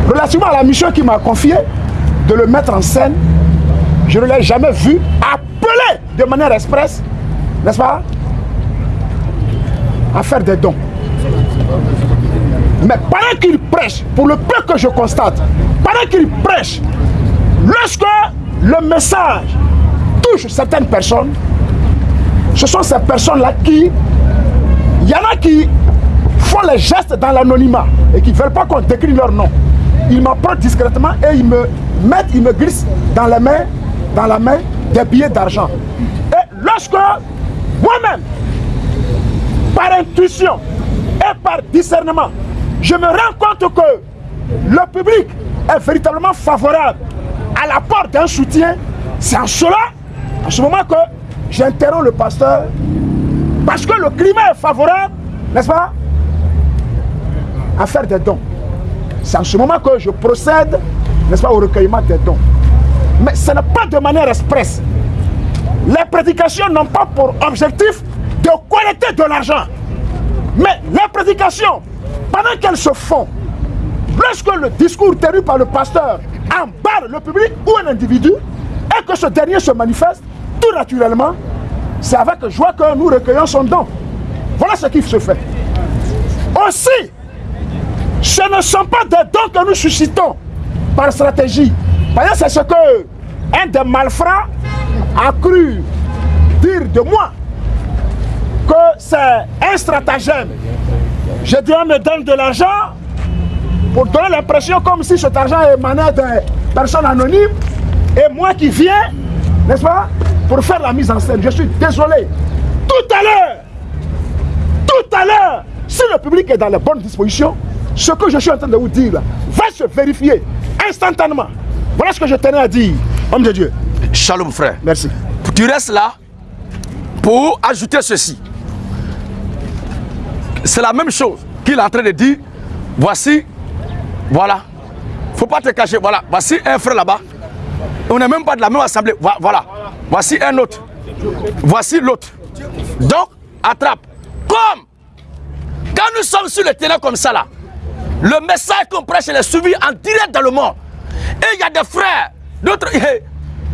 relativement à la mission qu'il m'a confiée, de le mettre en scène, je ne l'ai jamais vu appeler de manière expresse, n'est-ce pas, à faire des dons. Mais pendant qu'il prêche, pour le peu que je constate, pendant qu'il prêche, lorsque le message touche certaines personnes, ce sont ces personnes-là qui, il y en a qui font les gestes dans l'anonymat et qui ne veulent pas qu'on décrit leur nom. Ils m'approchent discrètement et ils me mettent, ils me glissent dans les mains, dans la main des billets d'argent. Et lorsque moi-même, par intuition et par discernement, je me rends compte que le public est véritablement favorable à l'apport d'un soutien, c'est en cela, en ce moment que j'interromps le pasteur, parce que le climat est favorable, n'est-ce pas, à faire des dons. C'est en ce moment que je procède, n'est-ce pas, au recueillement des dons. Mais ce n'est pas de manière expresse. Les prédications n'ont pas pour objectif de collecter de l'argent. Mais les prédications, pendant qu'elles se font, lorsque le discours tenu par le pasteur emballe le public ou un individu, et que ce dernier se manifeste, tout naturellement, c'est avec joie que nous recueillons son don. Voilà ce qui se fait. Aussi, ce ne sont pas des dons que nous suscitons par stratégie. Par exemple, c'est ce que un des malfrats a cru dire de moi c'est un stratagème. Je dis, on me donne de l'argent pour donner l'impression comme si cet argent émanait de personnes anonymes et moi qui viens, n'est-ce pas, pour faire la mise en scène. Je suis désolé. Tout à l'heure, tout à l'heure, si le public est dans les bonnes dispositions, ce que je suis en train de vous dire là, va se vérifier instantanément. Voilà ce que je tenais à dire, homme de Dieu. Shalom frère. Merci. Tu restes là pour ajouter ceci. C'est la même chose qu'il est en train de dire. Voici, voilà. Faut pas te cacher. Voilà, voici un frère là-bas. On n'est même pas de la même assemblée. Vo- Voilà. Voici un autre. Voici l'autre. Donc, attrape. Comme quand nous sommes sur le terrain comme ça là, le message qu'on prêche est suivi en direct dans le monde. Et il y a des frères, d'autres.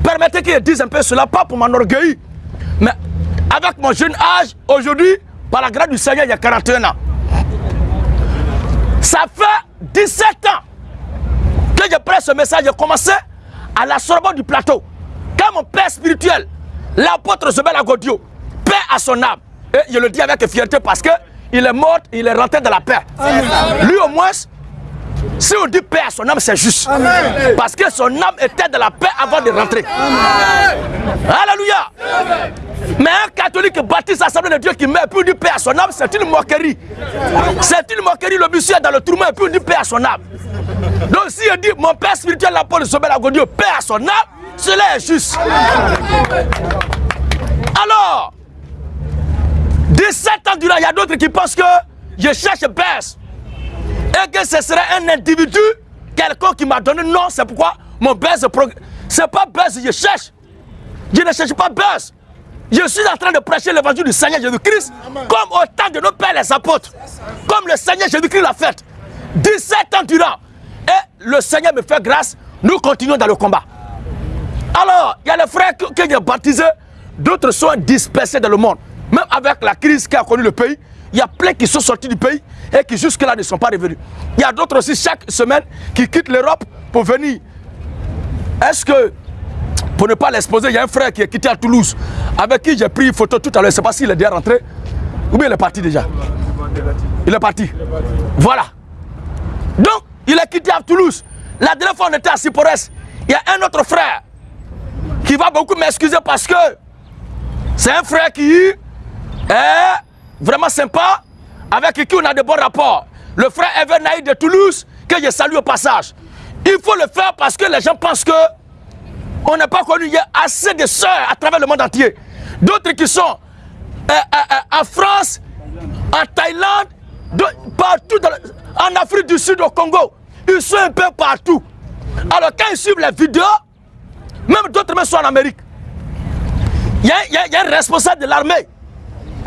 Permettez qu'ils disent un peu cela, pas pour m'enorgueillir. Mais avec mon jeune âge, aujourd'hui, par la grâce du Seigneur, il y a 41 ans. Ça fait 17 ans que je prêche ce message. J'ai commencé à la Sorbonne du plateau. Quand mon père spirituel, l'apôtre Zebel Agodio, paix à son âme. Et je le dis avec fierté parce que il est mort, il est rentré dans la paix. Lui au moins, si on dit paix à son âme, c'est juste. Parce que son âme était dans la paix avant de rentrer. Alléluia. Mais catholique baptiste assemblée de Dieu qui meurt et puis on dit paix à son âme, c'est une moquerie. C'est une moquerie. Le monsieur est dans le tourment et puis on dit paix à son âme. Donc si on dit mon père spirituel, l'apôtre Sobel Agodio, paix à son âme, cela est juste. Alors, 17 ans durant, il y a d'autres qui pensent que je cherche baisse et que ce serait un individu, quelqu'un qui m'a donné. Non, c'est pourquoi mon progresse. C'est pas buzz, je cherche. Je ne cherche pas buzz. Je suis en train de prêcher l'évangile du Seigneur Jésus-Christ comme au temps de nos pères les apôtres. Comme le Seigneur Jésus-Christ l'a fait. 17 ans durant. Et le Seigneur me fait grâce. Nous continuons dans le combat. Alors, il y a les frères que, que j'ai baptisés. D'autres sont dispersés dans le monde. Même avec la crise qui a connu le pays, il y a plein qui sont sortis du pays et qui jusque-là ne sont pas revenus. Il y a d'autres aussi chaque semaine qui quittent l'Europe pour venir. Est-ce que, pour ne pas l'exposer, il y a un frère qui est quitté à Toulouse, avec qui j'ai pris une photo tout à l'heure, je ne sais pas s'il est déjà rentré, ou bien il est parti déjà. Il est parti. Voilà. Donc, il est quitté à Toulouse. La dernière fois, on était à Sipores. Il y a un autre frère qui va beaucoup m'excuser parce que c'est un frère qui est vraiment sympa, avec qui on a de bons rapports. Le frère Evan Naïd de Toulouse, que je salue au passage. Il faut le faire parce que les gens pensent que on n'a pas connu. Il y a assez de sœurs à travers le monde entier. D'autres qui sont euh, euh, euh, en France, en Thaïlande, de- partout, en Afrique du Sud, au Congo. Ils sont un peu partout. Alors quand ils suivent les vidéos, même d'autres sont en Amérique. Il y a un responsable de l'armée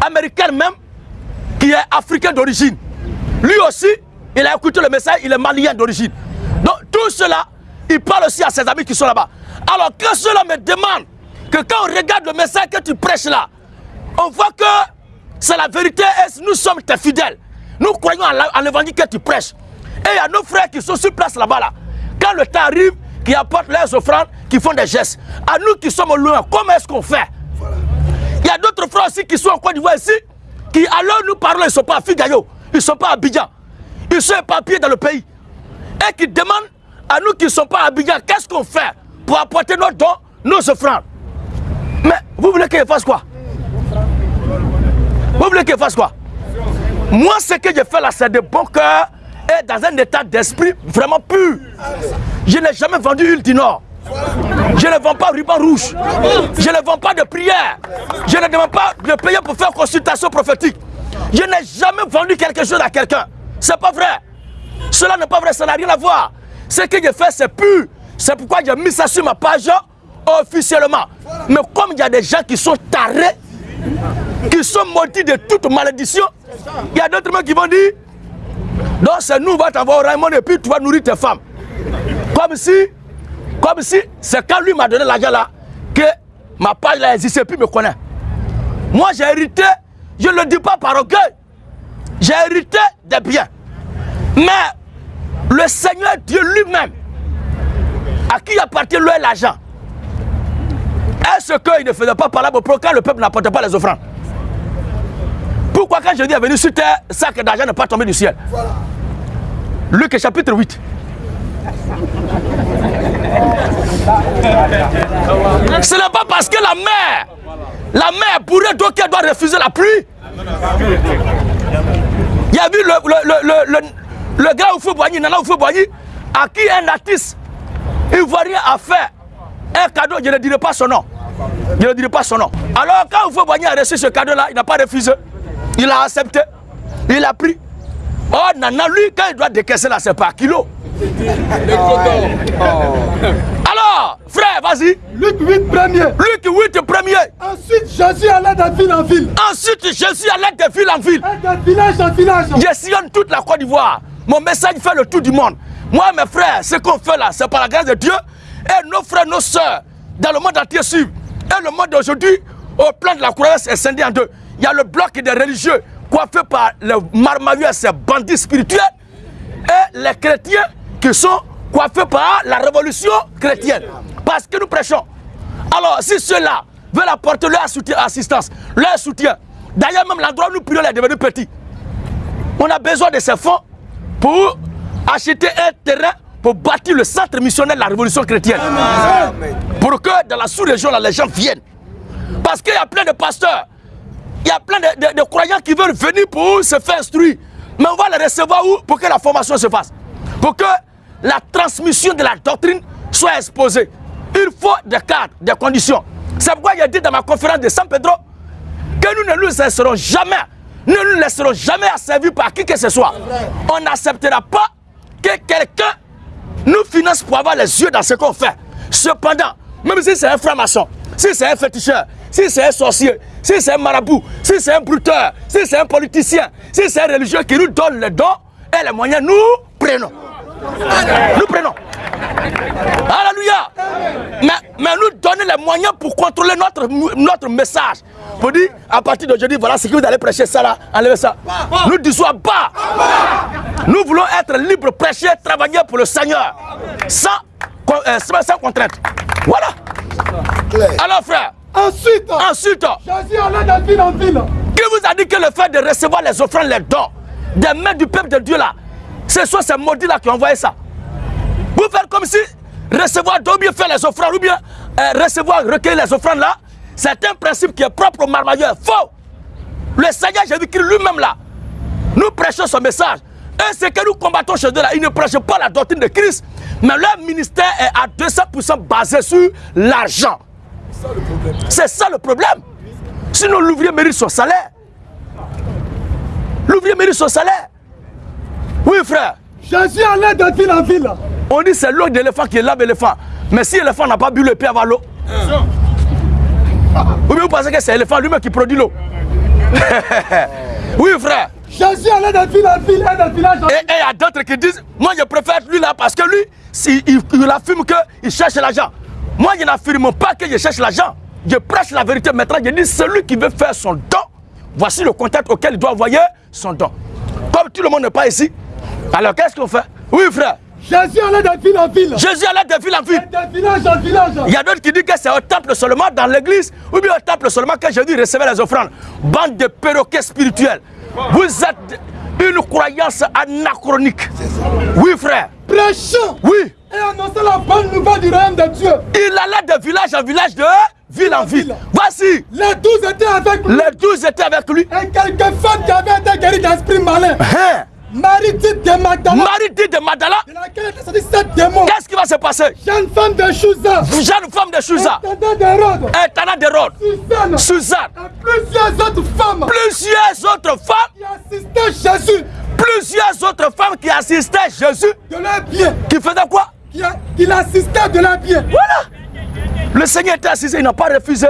américaine même qui est africain d'origine. Lui aussi, il a écouté le message, il est malien d'origine. Donc tout cela, il parle aussi à ses amis qui sont là-bas. Alors quand cela me demande que quand on regarde le message que tu prêches là, on voit que c'est la vérité nous sommes tes fidèles. Nous croyons en l'évangile que tu prêches. Et il y a nos frères qui sont sur place là-bas là. Quand le temps arrive, qui apportent leurs offrandes, qui font des gestes. À nous qui sommes loin, comment est-ce qu'on fait? Il y a d'autres frères aussi qui sont en Côte d'Ivoire ici, qui alors nous parlons, ils ne sont pas à Figayo, ils ne sont pas à Abidjan, ils sont éparpillés dans le pays. Et qui demandent à nous qui ne sommes pas Abidjan, qu'est-ce qu'on fait pour apporter nos dons, nos offrandes? Mais vous voulez qu'il fasse quoi? Vous voulez qu'il fasse quoi? Moi, ce que je fais là, c'est de bon cœur et dans un état d'esprit vraiment pur. Je n'ai jamais vendu Nord. Je ne vends pas ruban rouge. Je ne vends pas de prière. Je ne demande pas de payer pour faire consultation prophétique. Je n'ai jamais vendu quelque chose à quelqu'un. C'est pas vrai. Cela n'est pas vrai, ça n'a rien à voir. Ce que je fais, c'est pur. C'est pourquoi j'ai mis ça sur ma page officiellement. Mais comme il y a des gens qui sont tarés, qui sont maudits de toute malédiction, il y a d'autres gens qui vont dire donc c'est nous, on va t'avoir au Raymond et puis tu vas nourrir tes femmes. Comme si, comme si, c'est quand lui m'a donné l'argent là, que ma page là existe et puis me connaît. Moi j'ai hérité, je ne le dis pas par orgueil, j'ai hérité des biens. Mais le Seigneur Dieu lui-même, à qui appartient lui l'argent, est-ce qu'il ne faisait pas parler pour quand le peuple n'apportait pas les offrandes Pourquoi quand je dis est venu sur terre, sac d'argent n'est pas tombé du ciel? Luc chapitre 8. Ce n'est pas parce que la mer, la mer pourrait donc qu'elle doit refuser la pluie. Il y a vu le, le, le, le, le gars au feu Boigny, Nana au feu Boigny, à qui un artiste, il ne voit rien à faire. Un cadeau, je ne dirai pas son nom. Je ne dirai pas son nom. Alors quand Oufou Boigny a reçu ce cadeau-là, il n'a pas refusé. Il a accepté. Il a pris. Oh, Nana, lui, quand il doit décaisser là, c'est pas kilo. Alors, frère, vas-y. Luc 8 premier. Luc 8 premier. Ensuite, Jésus allait de ville en ville. Ensuite, Jésus allait de ville en ville. Et de village en village. Je sillonne toute la Côte d'Ivoire. Mon message fait le tour du monde. Moi, mes frères, ce qu'on fait là, c'est par la grâce de Dieu. Et nos frères, nos soeurs, dans le monde entier suivent. Et le monde d'aujourd'hui, au plan de la croyance, est scindé en deux. Il y a le bloc des religieux, coiffé par les marmailleux, ces bandits spirituels, et les chrétiens qui sont coiffés par la révolution chrétienne. Parce que nous prêchons. Alors, si ceux-là veulent apporter leur soutien, assistance, leur soutien, d'ailleurs, même l'endroit où nous prions est devenu petit. On a besoin de ces fonds pour acheter un terrain pour bâtir le centre missionnaire de la révolution chrétienne. Pour que dans la sous-région, les gens viennent. Parce qu'il y a plein de pasteurs, il y a plein de, de, de, croyants qui veulent venir pour se faire instruire. Mais on va les recevoir où? Pour que la formation se fasse. Pour que la transmission de la doctrine soit exposée. Il faut des cadres, des conditions. C'est pourquoi il a dit dans ma conférence de San Pedro que nous ne nous laisserons jamais, ne nous laisserons jamais asservir par qui que ce soit. On n'acceptera pas que quelqu'un nous finance pour avoir les yeux dans ce qu'on fait. Cependant, même si c'est un franc-maçon, si c'est un féticheur, si c'est un sorcier, si c'est un marabout, si c'est un bruteur, si c'est un politicien, si c'est un religieux qui nous donne les dons et les moyens, nous prenons. Nous prenons. Alléluia. Mais, mais nous donner les moyens pour contrôler notre, notre message. Pour dire, à partir d'aujourd'hui, voilà ce que vous allez prêcher, ça là, enlevez ça. Nous disons bas. Nous voulons être libres, prêcher, travailler pour le Seigneur. Sans, euh, sans contrainte. Voilà. Alors frère. Ensuite, ensuite, Jésus allait de ville en ville. Qui vous a dit que le fait de recevoir les offrandes, les dons, des mains du peuple de Dieu là, ce sont ces maudits là qui ont envoyé ça. Vous faites comme si recevoir, ou bien faire les offrandes, ou bien euh, recevoir, recueillir les offrandes là, c'est un principe qui est propre aux marmailleurs. Faux. Le Seigneur Jésus-Christ lui-même là, nous prêchons son message. Et ce que nous combattons chez eux là, ils ne prêchent pas la doctrine de Christ, mais leur ministère est à 200% basé sur l'argent. C'est ça le problème. Sinon, l'ouvrier mérite son salaire. L'ouvrier mérite son salaire. Oui, frère. Jésus allait de ville en ville. On dit c'est l'eau d'éléphant qui lave l'éléphant. Mais si l'éléphant n'a pas bu le pied avant l'eau, bien vous pensez que c'est l'éléphant lui-même qui produit l'eau? Oui, frère. Jésus allait de ville en ville et de village en Et il y a d'autres qui disent Moi, je préfère lui là parce que lui, si, il, il affirme qu'il cherche l'argent. Moi, je n'affirme pas que je cherche l'argent. Je prêche la vérité. Maintenant, je dis celui qui veut faire son don, voici le contact auquel il doit envoyer son don. Comme tout le monde n'est pas ici, alors qu'est-ce qu'on fait? Oui, frère. Jésus allait de ville en ville. Jésus allait de ville en ville. De village en village. Il y a d'autres qui disent que c'est au temple seulement dans l'église, ou bien au temple seulement que Jésus recevait les offrandes. Bande de perroquets spirituels. Vous êtes une croyance anachronique. Oui, frère. Prêchant. Oui. Et annoncer la bonne nouvelle du royaume de Dieu. Il allait de village en village, de ville en ville. Voici, Les douze étaient avec lui. les douze étaient avec lui. Et quelques femmes qui avaient été guéries d'esprit malin. Hein? Marie dit de Magdala, Marie de Madala, de laquelle sept démons. qu'est-ce qui va se passer? Jeune femme de Chouza. Jeune femme de d'Hérode. Etana de Rhodes, Suzanne. Suzanne, Et plusieurs autres femmes plusieurs autres femmes, qui assistaient Jésus plusieurs autres femmes qui assistaient Jésus, de leur bien. qui faisaient quoi? Qui, a- qui l'assistaient de leur bien. Voilà. Le Seigneur était assis, il n'a pas refusé.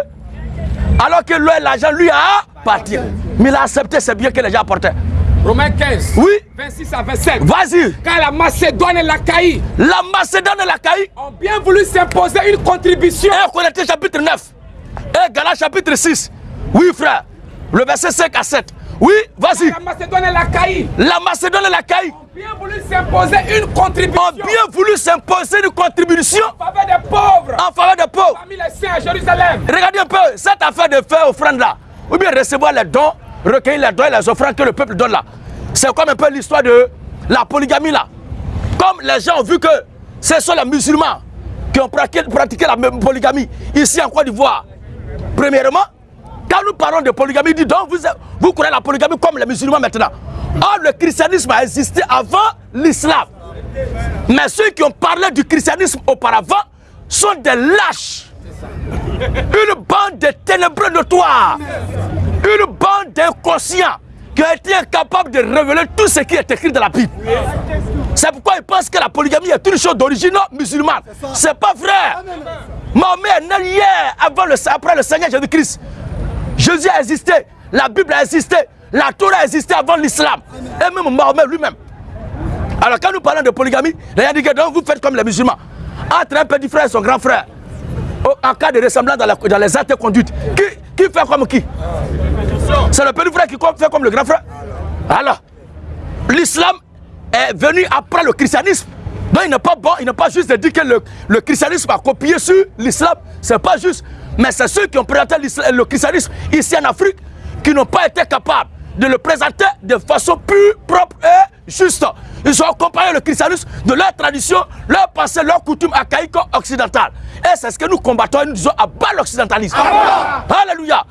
Alors que lui, l'argent lui a parti. Mais il a accepté ces biens que les gens apportaient. Romains 15, Oui, 26 à 27. vas-y. Quand la Macédoine et l'Achaïe La Macédoine et la Caï, ont bien voulu s'imposer une contribution et Corinthiens chapitre 9, et Galates chapitre 6. Oui, frère. Le verset 5 à 7. Oui, vas-y. la Macédoine et l'Achaïe La Macédoine et la Caï ont bien voulu s'imposer une contribution ont bien voulu s'imposer une contribution en faveur des pauvres en faveur des pauvres. parmi les saints à Jérusalem. Regardez un peu cette affaire de faire offrande là, ou bien recevoir les dons, recueillir les dons et les offrandes que le peuple donne là. C'est comme un peu l'histoire de la polygamie là. Comme les gens ont vu que ce sont les musulmans qui ont pratiqué, la même polygamie ici en Côte d'Ivoire. Premièrement, quand nous parlons de polygamie, dit donc vous, vous croyez la polygamie comme les musulmans maintenant. Or, le christianisme a existé avant l'islam. Mais ceux qui ont parlé du christianisme auparavant sont des lâches. Une bande de ténébreux notoires. Une bande d'inconscients qui ont été incapables de révéler tout ce qui est écrit dans la Bible. C'est pourquoi ils pensent que la polygamie est une chose d'origine musulmane. C'est pas vrai. Mahomet est né hier avant le, après le Seigneur Jésus-Christ. Jésus a existé, la Bible a existé, la Torah a existé avant l'islam. Et même Mahomet lui-même. Alors quand nous parlons de polygamie, les disent que donc vous faites comme les musulmans. Entre un petit frère et son grand frère, au- en cas de ressemblance dans, les actes et conduites, qui, qui fait comme qui C'est le petit frère qui fait comme le grand frère. Alors, l'islam est venu après le christianisme. Donc il n'est pas bon, il n'est pas juste de dire que le, le christianisme a copié sur l'islam. C'est pas juste. Mais c'est ceux qui ont présenté le christianisme ici en Afrique qui n'ont pas été capables de le présenter de façon pure, propre et juste. Ils ont comparé le christianisme de leur tradition, leur passé, leur coutume archaïque occidentale. Et c'est ce que nous combattons et nous disons à bas l'occidentalisme. Alléluia.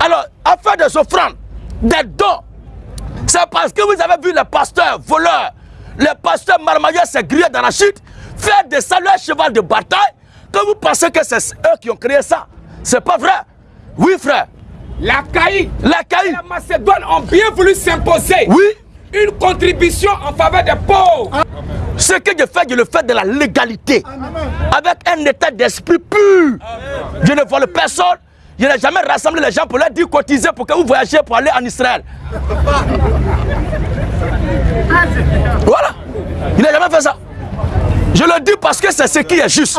Alors, afin des offrandes, des dons, c'est parce que vous avez vu les pasteurs voleurs, les pasteurs marmailleurs, ces grillés d'arachide, faire des salles à cheval de bataille, que vous pensez que c'est eux qui ont créé ça. C'est pas vrai. Oui, frère. La et caï, la Macédoine ont bien voulu s'imposer oui, une contribution en faveur des pauvres. ce que je fais, je le fais de la légalité. Avec un état d'esprit pur. Je ne vole personne. Je n'ai jamais rassemblé les gens pour leur dire cotiser pour que vous voyagiez pour aller en Israël. Voilà. Il n'a jamais fait ça. Je le dis parce que c'est ce qui est juste.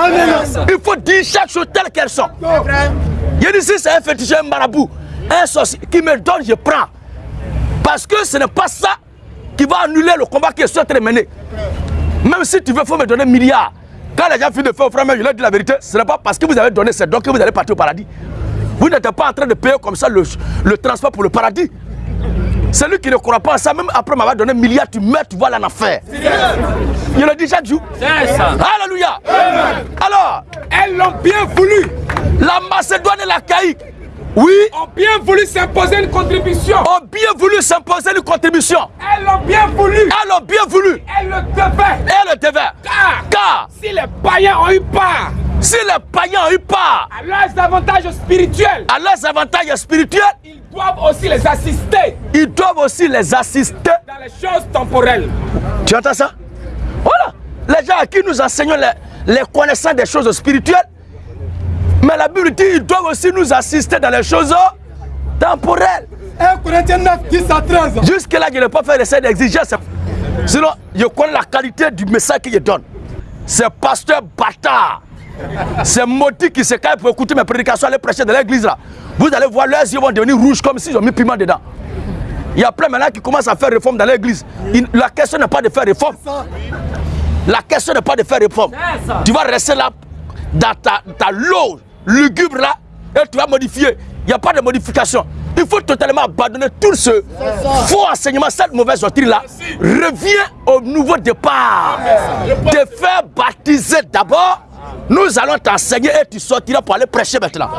Il faut dire chaque chose telle qu'elles sont. Je dis si c'est un féticheur, un marabout, un sorcier qui me donne, je prends. Parce que ce n'est pas ça qui va annuler le combat qui est de mener. Même si tu veux, il faut me donner un milliard. Quand les gens finissent de faire au frère, je leur dis la vérité, ce n'est pas parce que vous avez donné ces dons que vous allez partir au paradis. Vous n'êtes pas en train de payer comme ça le, le transport pour le paradis. Celui qui ne croit pas à ça, même après m'avoir donné un milliard, tu meurs, tu vois là en affaire. Je le dis chaque jour. C'est ça. Alléluia. Alors, Elles l'ont bien voulu, la Macédoine et la Caïque, oui, ont bien voulu s'imposer une contribution. ont bien voulu s'imposer une contribution. Elles l'ont bien voulu, Elles ont bien voulu. elles le devaient. Et le devaient. Car Car si les païens ont eu part si les païens ont eu part à leurs avantages spirituels, à leurs avantages spirituels, ils doivent aussi les assister ils doivent aussi les assister. dans les choses temporelles. Tu entends ça? Voilà. Les gens à qui nous enseignons les, les connaissances des choses spirituelles, mais la Bible dit qu'ils doivent aussi nous assister dans les choses temporelles. 1 Corinthiens 9, 10 à 13. Jusque-là, je n'ai pas fait l'essai d'exigence. Sinon, je connais la qualité du message que je donne. C'est pasteur bâtard. C'est maudit qui se caille pour écouter mes prédications, aller prêcher dans l'église là. Vous allez voir, leurs yeux vont devenir rouges comme s'ils ont mis piment dedans. Il y a plein maintenant qui commencent à faire réforme dans l'église. La question n'est pas de faire réforme. La question n'est pas de faire réforme. Tu vas rester là dans ta, ta loge lugubre là et tu vas modifier. Il n'y a pas de modification. Il faut totalement abandonner tout ce faux enseignement, cette mauvaise doctrine-là. Reviens au nouveau départ. Te faire baptiser d'abord Nous allons t'enseigner et tu sortiras pour aller prêcher maintenant.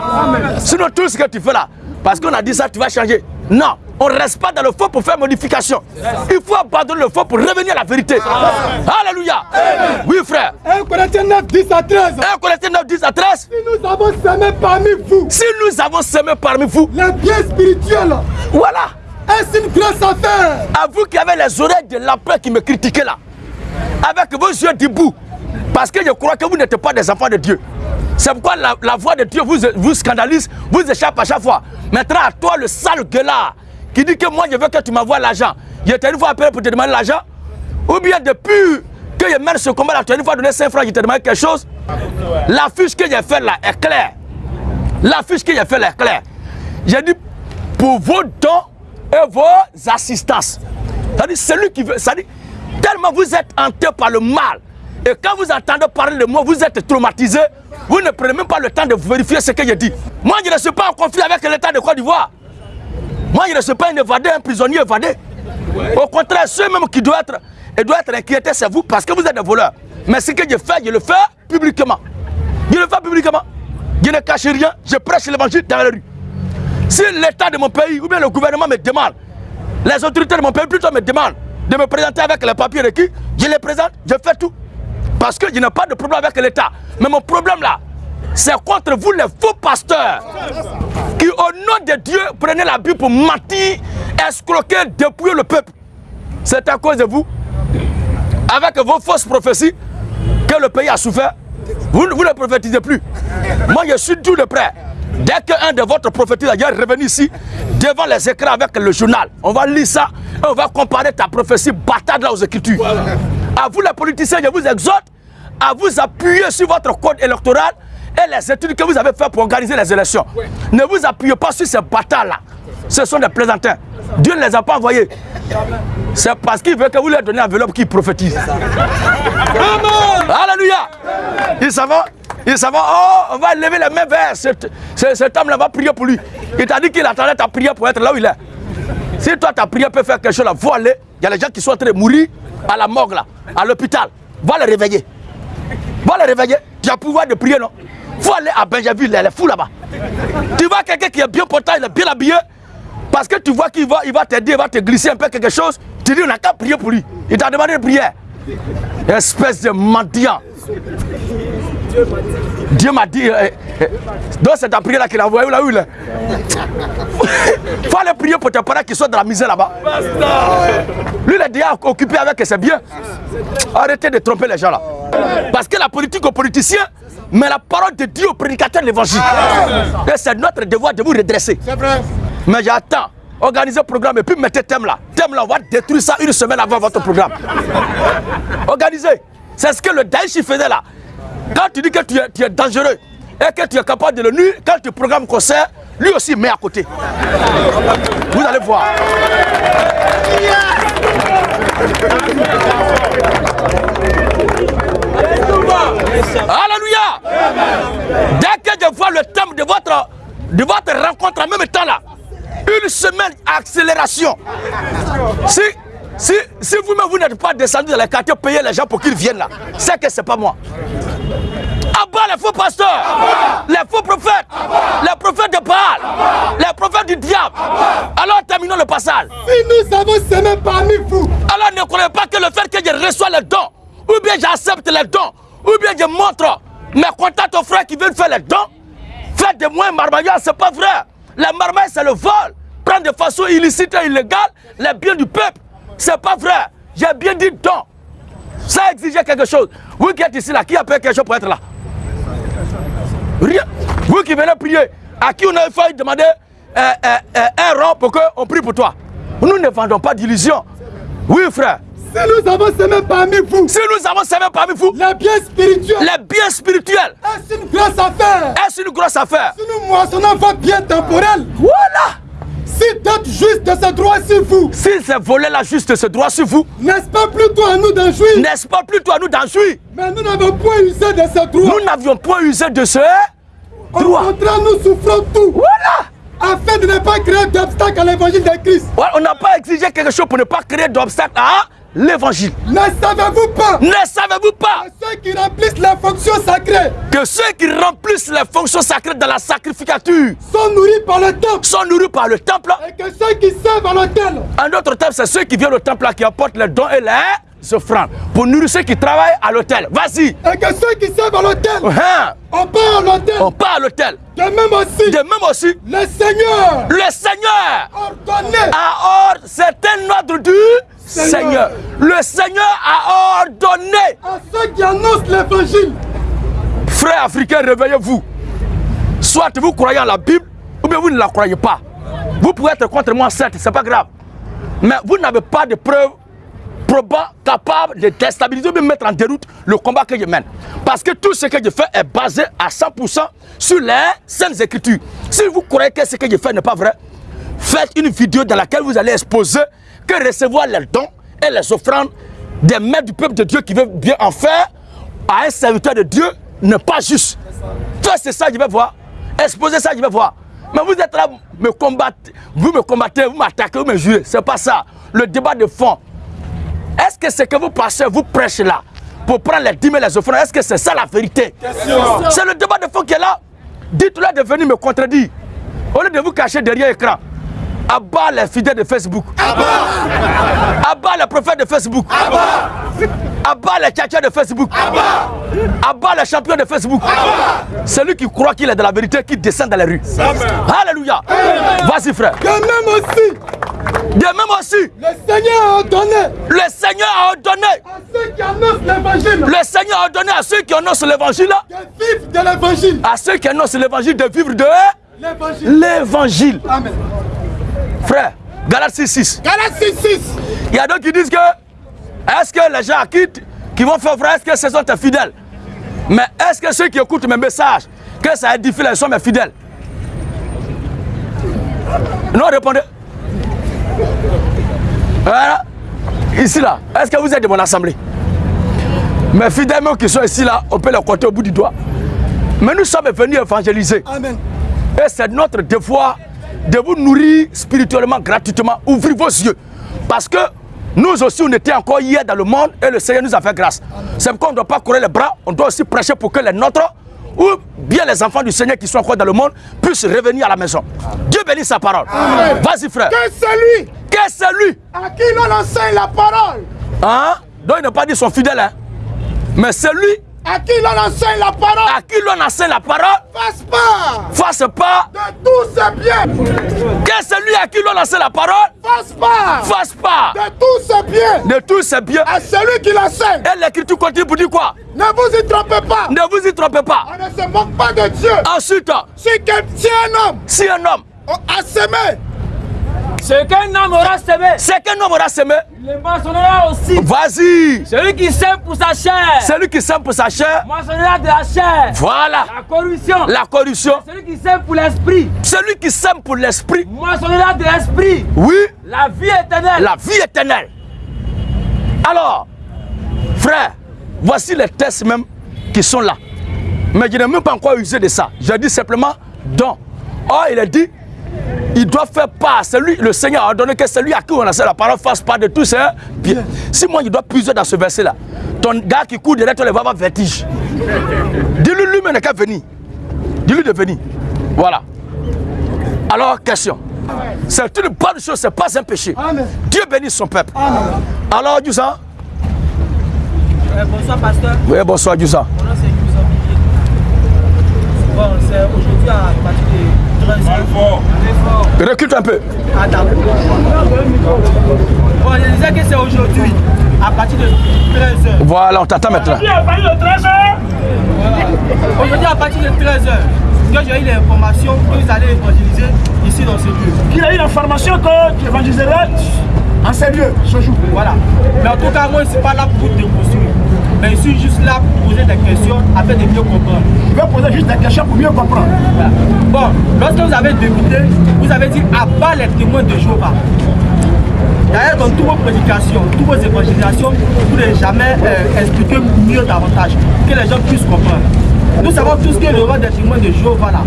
Sinon, tout ce que tu fais là, parce qu'on a dit ça, tu vas changer. Non, on ne reste pas dans le faux pour faire modification. Il faut abandonner le faux pour revenir à la vérité. Alléluia. Oui, frère. 1 Corinthiens 9, 10 à 13. 1 Corinthiens 9, 10 à 13. Si nous avons semé parmi vous Si nous avons semé parmi vous, les biens spirituels, voilà. est-ce une grosse affaire À vous qui avez les oreilles de l'empereur qui me critiquaient là, avec vos yeux debout, parce que je crois que vous n'êtes pas des enfants de Dieu. C'est pourquoi la, la voix de Dieu vous, vous scandalise, vous échappe à chaque fois. Maintenant, à toi, le sale gueulard, qui dit que moi, je veux que tu m'envoies l'argent. Il était une fois appelé pour te demander l'argent. Ou bien depuis que je mène ce combat là, tu as une fois donné 5 francs, je te demande quelque chose. La fiche que j'ai faite là est claire. La fiche que j'ai faite là est claire. J'ai dit pour vos dons et vos assistances. C'est-à-dire, celui qui veut. C'est-à-dire, tellement vous êtes hanté par le mal. Et quand vous entendez parler de moi, vous êtes traumatisé. Vous ne prenez même pas le temps de vérifier ce que je dis. Moi, je ne suis pas en conflit avec l'État de Côte d'Ivoire. Moi, je ne suis pas un évadé, un prisonnier évadé. Au contraire, ceux même qui doivent être, et doivent être inquiétés, c'est vous parce que vous êtes des voleurs. Mais ce que je fais, je le fais publiquement. Je le fais publiquement. Je ne cache rien, je prêche l'évangile dans la rue. Si l'État de mon pays ou bien le gouvernement me demande, les autorités de mon pays plutôt me demandent de me présenter avec les papiers requis, je les présente, je fais tout. Parce que je n'ai pas de problème avec l'État. Mais mon problème là, c'est contre vous les faux pasteurs qui au nom de Dieu prenez la Bible pour mentir, escroquer, dépouiller le peuple. C'est à cause de vous, avec vos fausses prophéties, que le pays a souffert. Vous, vous ne prophétisez plus. Moi, je suis tout de près. Dès qu'un de votre prophéties est revenu ici, devant les écrans avec le journal, on va lire ça et on va comparer ta prophétie bâtarde là aux Écritures. À vous les politiciens, je vous exhorte à vous appuyer sur votre code électoral et les études que vous avez faites pour organiser les élections. Ne vous appuyez pas sur ces bâtards-là. Ce sont des plaisantins. Dieu ne les a pas envoyés. C'est parce qu'il veut que vous leur donnez l'enveloppe qui prophétise. Alléluia. Ils savent, ils savent, oh, on va lever les mains vers cet, homme-là, on va prier pour lui. Il t'a dit qu'il attendait ta prière pour être là où il est. Si toi, ta prière peut faire quelque chose là, aller. Il y a les gens qui sont en train de mourir à la morgue là, à l'hôpital. Va les réveiller. Va les réveiller. Tu as pouvoir de prier, non? Faut aller à Benjaville, elle est fou là-bas. Tu vois quelqu'un qui est bien portant, il est bien habillé, parce que tu vois qu'il va, il va t'aider, il va te glisser un peu quelque chose, tu dis on n'a qu'à prier pour lui. Il t'a demandé de prier. Espèce de mendiant. Dieu m'a dit, euh, euh, donc c'est ta prière là qu'il a envoyé là où il faut aller prier pour tes parents qui sont dans la misère là-bas. Lui, il est déjà occupé avec ses biens. Arrêtez de tromper les gens là. Parce que la politique aux politiciens, mais la parole de Dieu au prédicateur de l'évangile. Et c'est notre devoir de vous redresser. C'est vrai. Mais j'attends. Organisez un programme et puis mettez thème là. Thème là, on va détruire ça une semaine avant votre programme. Organisez. C'est ce que le Daesh faisait là. Quand tu dis que tu es, tu es dangereux et que tu es capable de le nuire, quand tu programmes concert, lui aussi met à côté. Vous allez voir. Alléluia. Dès que je vois le thème de votre, de votre rencontre en même temps là, une semaine accélération. Si, si, si vous-même vous, n'êtes pas descendu dans les quartiers payer les gens pour qu'ils viennent là, c'est que c'est pas moi. Abat les faux pasteurs, les faux prophètes, les prophètes de Baal, les prophètes du diable. Alors terminons le passage. Si nous avons semé parmi vous, Alors ne croyez pas que le fait que je reçois les dons, ou bien j'accepte les dons, ou bien je montre mes contacts aux frères qui veulent faire les dons, faire de moi un marmailleur, c'est pas vrai. Les marmailles, c'est le vol. Prendre de façon illicite et illégale les biens du peuple. C'est pas vrai. J'ai bien dit don. Ça exigeait quelque chose. Vous qui êtes ici là, qui a payé quelque chose pour être là? Rien. Vous qui venez prier, à qui on a failli demander euh, euh, euh, un rang pour qu'on prie pour toi? Nous ne vendons pas d'illusions. Oui, frère. Si nous avons semé parmi vous, Si nous avons servi parmi vous, les biens spirituels, les biens spirituels, est-ce une grosse affaire? Est-ce une grosse affaire? Si nous moissonnons vos biens temporels, Voilà. Si d'autres juste de ce droit sur vous, Si c'est voler la juste ce droit sur vous, n'est-ce pas plutôt à nous d'en jouir? N'est-ce pas plutôt à nous d'en jouir? Mais nous n'avons point usé de ce droit. Nous n'avions point usé de ce Au droit. contraire, nous souffrons tout. Voilà. Afin de ne pas créer d'obstacles à l'évangile de Christ. Ouais, On n'a pas exigé quelque chose pour ne pas créer d'obstacle à l'évangile. Ne savez-vous pas Ne savez-vous pas que ceux qui remplissent les fonctions sacrées que ceux qui remplissent les fonctions sacrées dans la sacrificature sont nourris par le temple sont nourris par le temple? et que ceux qui servent à l'autel En d'autres termes, c'est ceux qui viennent au temple là qui apportent les dons et les offrandes pour nourrir ceux qui travaillent à l'hôtel. Vas-y. et que ceux qui servent à l'autel, Hein? on part à l'autel. On part à l'hôtel. De même aussi, De même aussi, le Seigneur le Seigneur ordonné a ordonné, c'est un ordre du Seigneur. Seigneur. Le Seigneur a ordonné. à ceux qui annoncent l'évangile Frères africains, réveillez-vous. Soit vous croyez en la Bible, ou bien vous ne la croyez pas. Vous pouvez être contre moi, certes, c'est pas grave. Mais vous n'avez pas de preuves capables de déstabiliser de mettre en déroute le combat que je mène. Parce que tout ce que je fais est basé à 100% sur les saintes écritures. Si vous croyez que ce que je fais n'est pas vrai, faites une vidéo dans laquelle vous allez exposer que recevoir les dons et les offrandes des maîtres du peuple de Dieu qui veulent bien en faire à un serviteur de Dieu n'est pas juste. Toi, c'est ça, je vais voir. Exposer ça, je vais voir. Mais vous êtes là, me combattez, vous me combattez, vous m'attaquez, vous me jurez. C'est pas ça. Le débat de fond. Est-ce que ce que vous passez, vous prêchez là, pour prendre les dîmes et les offrandes, est-ce que c'est ça la vérité? C'est le débat de fond qui est là. Dites-leur de venir me contredire. Au lieu de vous cacher derrière l'écran. Abat les fidèles de Facebook. Abat les prophètes de Facebook. Abat les tchatchers de Facebook. Abat les champions de Facebook. Celui qui croit qu'il est de la vérité, qui descend dans les rues. Alléluia. Vas-y frère. De même aussi, De même aussi, le Seigneur a ordonné le Seigneur a ordonné. à ceux qui annoncent l'évangile Le Seigneur a ordonné à ceux qui annoncent l'évangile, de vivre de l'évangile. à ceux qui annoncent l'évangile de vivre de L'évangile. l'évangile. Amen. Frère, Galates 6, 6. Galates 6, 6. Il y a d'autres qui disent que est-ce que les gens qui, qui vont faire vrai, est-ce que ce sont tes fidèles? Mais est-ce que ceux qui écoutent mes messages, que ça édifie les sont mes fidèles? Non, répondez. Voilà. Ici là, est-ce que vous êtes de mon assemblée? Mes fidèles qui sont ici là, on peut les compter au bout du doigt. Mais nous sommes venus évangéliser. Amen. Et c'est notre devoir de vous nourrir spirituellement, gratuitement. Ouvrez vos yeux. Parce que nous aussi, on était encore hier dans le monde et le Seigneur nous a fait grâce. C'est pourquoi on ne doit pas courir les bras, on doit aussi prêcher pour que les nôtres, ou bien les enfants du Seigneur qui sont encore dans le monde, puissent revenir à la maison. Dieu bénisse sa parole. Vas-y, frère. Que celui Que c'est lui à qui l'on enseigne la parole, hein? Donc il n'a pas dit son fidèle, hein? mais celui à qui l'on enseigne la parole, à qui l'on enseigne la parole, fasse part fasse pas. de tous ses biens. Que celui à qui l'on enseigne la parole, Fasse part fasse pas de tous ses biens de tous ses biens. à celui qui l'enseigne. Et l'écriture continue pour dire quoi? Ne vous y trompez pas. Ne vous y trompez pas. On ne se moque pas de Dieu. Ensuite, si un homme si un homme, a semé, Ce qu'un homme aura semé, c'est qu'un homme aura semé, il le moissonnera aussi. vas-y. Celui qui sème pour sa chair, Celui qui sème pour sa chair, moissonnera de la chair. voilà La corruption. la corruption. Celui qui sème pour l'esprit, Celui qui sème pour l'esprit, moissonnera de l'esprit. oui, La vie éternelle. la vie éternelle. Alors, frère, voici les tests même qui sont là. Mais je n'ai même pas encore usé de ça. Je dis simplement don. Or, il a dit, il doit faire part. Celui, le Seigneur a ordonné que celui à qui on a la parole fasse part de tout ça. Bien. Si moi, je dois puiser dans ce verset-là, ton gars qui court derrière toi, il va avoir vertige. Dis-lui lui-même n'a qu'à venir. Dis-lui de venir. Voilà. Alors, question. C'est une bonne chose, c'est pas un péché. Amen. Dieu bénisse son peuple. Alors, Euh, bonsoir pasteur, Oui, bonsoir, mon nom c'est Billy. Bon, c'est aujourd'hui à partir de 13 h Recule un peu. à Dabo. Bon, je disais que c'est aujourd'hui à partir de 13 h Voilà, on t'attend maintenant. Aujourd'hui à partir de 13 h que j'ai eu l'information que vous allez évangéliser ici dans ce lieu. Il a eu l'information que tu évangéliserais en ces lieux ce jour. Voilà. Mais en tout cas, moi je ne suis pas là pour vous déconstruire. Mais je suis juste là pour poser des questions afin de mieux comprendre. Je vais poser juste des questions pour mieux comprendre. Bon, lorsque vous avez débuté, vous avez dit abat les témoins de Jéhovah. D'ailleurs, dans toutes vos prédications, toutes vos évangélisations, vous n'avez jamais euh, expliqué mieux davantage, que les gens puissent comprendre. Nous savons tous que le roi des témoins de Jéhovah, là,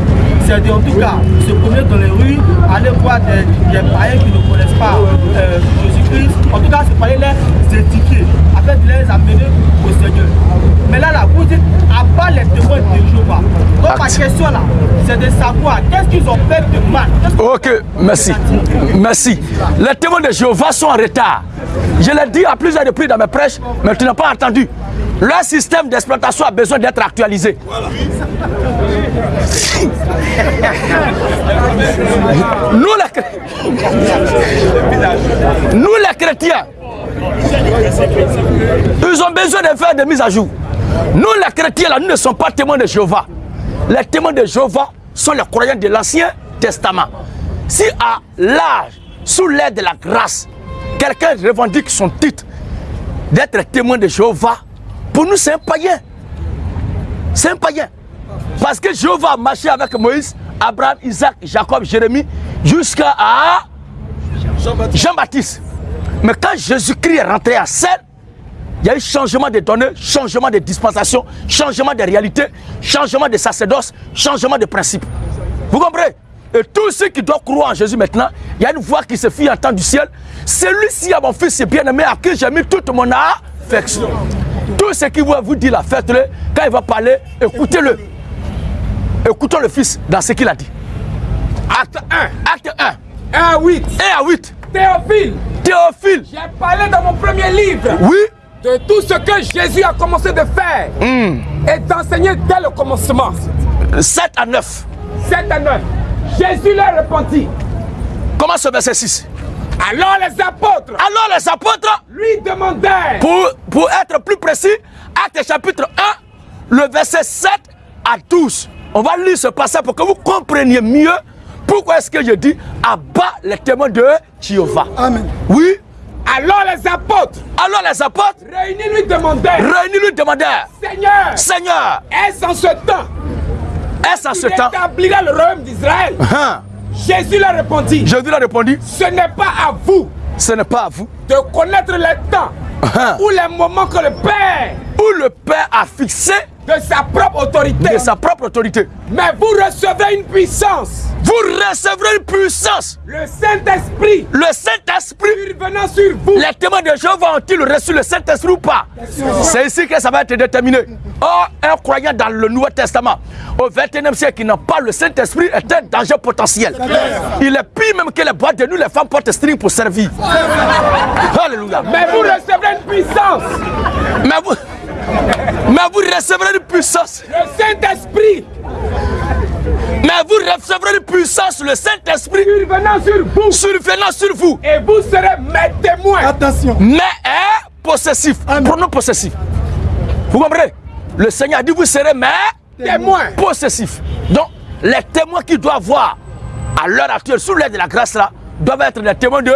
c'est en tout cas se promener dans les rues, aller voir des, des païens qui ne connaissent pas euh, Jésus-Christ en tout cas, c'est fallait les édifier, afin de les amener au Seigneur. Mais là, là, vous dites, à part les témoins de Jéhovah. Donc ma question là, c'est de savoir qu'est-ce qu'ils ont fait de mal. Ok, merci. Merci. Les témoins de Jéhovah sont en retard. Je l'ai dit à plusieurs reprises dans mes prêches, mais tu n'as pas entendu. Leur système d'exploitation a besoin d'être actualisé. Nous les, Nous les chrétiens, ils ont besoin de faire des mises à jour. Nous les chrétiens, là, nous ne sommes pas témoins de Jéhovah. Les témoins de Jéhovah sont les croyants de l'Ancien Testament. Si à l'âge, sous l'aide de la grâce, quelqu'un revendique son titre d'être témoin de Jéhovah, pour nous c'est un païen. C'est un païen. Parce que Jéhovah a marché avec Moïse, Abraham, Isaac, Jacob, Jérémie, jusqu'à Jean-Baptiste. Mais quand Jésus-Christ est rentré à scène, il y a eu changement de données, changement de dispensation, changement de réalité, changement de sacerdoce, changement de principe. Vous comprenez? Et tous ceux qui doivent croire en Jésus maintenant, il y a une voix qui se fit entendre du ciel. Celui-ci, à mon fils bien-aimé, à qui j'ai mis toute mon affection. Tout ce qu'il va vous dire, là, faites-le. Quand il va parler, écoutez-le. Écoutons le fils dans ce qu'il a dit. Acte 1, Acte 1, 1 à 8. 1 à 8. Théophile, Théophile, j'ai parlé dans mon premier livre oui, de tout ce que Jésus a commencé de faire et d'enseigner dès le commencement. 7 à 9. 7 à 9. Jésus leur répondit. Comment ce verset 6 Alors les apôtres Alors les apôtres lui demandèrent Pour, pour être plus précis, Acte chapitre 1, le verset 7 à 12. On va lire ce passage pour que vous compreniez mieux pourquoi est-ce que je dis abat les témoins de Jéhovah. Amen. Oui. Alors les apôtres. Alors les apôtres. Réunis lui demandèrent. Réunis lui demandèrent. Seigneur, Seigneur, est-ce en ce temps? Est-ce en ce temps? établira le royaume d'Israël. Hein? Jésus leur répondit. Jésus lui a répondu Ce n'est pas à vous Ce n'est pas à vous. de connaître les temps Hein? ou les moments que le Père Où le Père a fixé de sa propre autorité, de sa propre autorité. mais vous recevrez une puissance, Vous recevrez une puissance. le Saint-Esprit Le Saint-Esprit survenant sur vous. Les témoins de Jéhovah ont-ils reçu le Saint-Esprit ou pas C'est ici que ça va être déterminé. Or, un croyant dans le Nouveau Testament, au 21e siècle, qui n'a pas le Saint-Esprit, est un danger potentiel. Il est pire même que les boîtes de nous, les femmes portent string pour servir. Alléluia. Mais vous recevrez une puissance, Mais vous, mais vous recevrez une puissance. le Saint-Esprit Mais vous recevrez une puissance, le Saint-Esprit, survenant sur vous. survenant sur vous. Et vous serez mes témoins. Attention. mais est possessif. Pronom possessif. Vous comprenez? Le Seigneur a dit vous serez mais Témoins. possessifs. Donc, les témoins qui doivent voir à l'heure actuelle, sous l'aide de la grâce là, doivent être les témoins de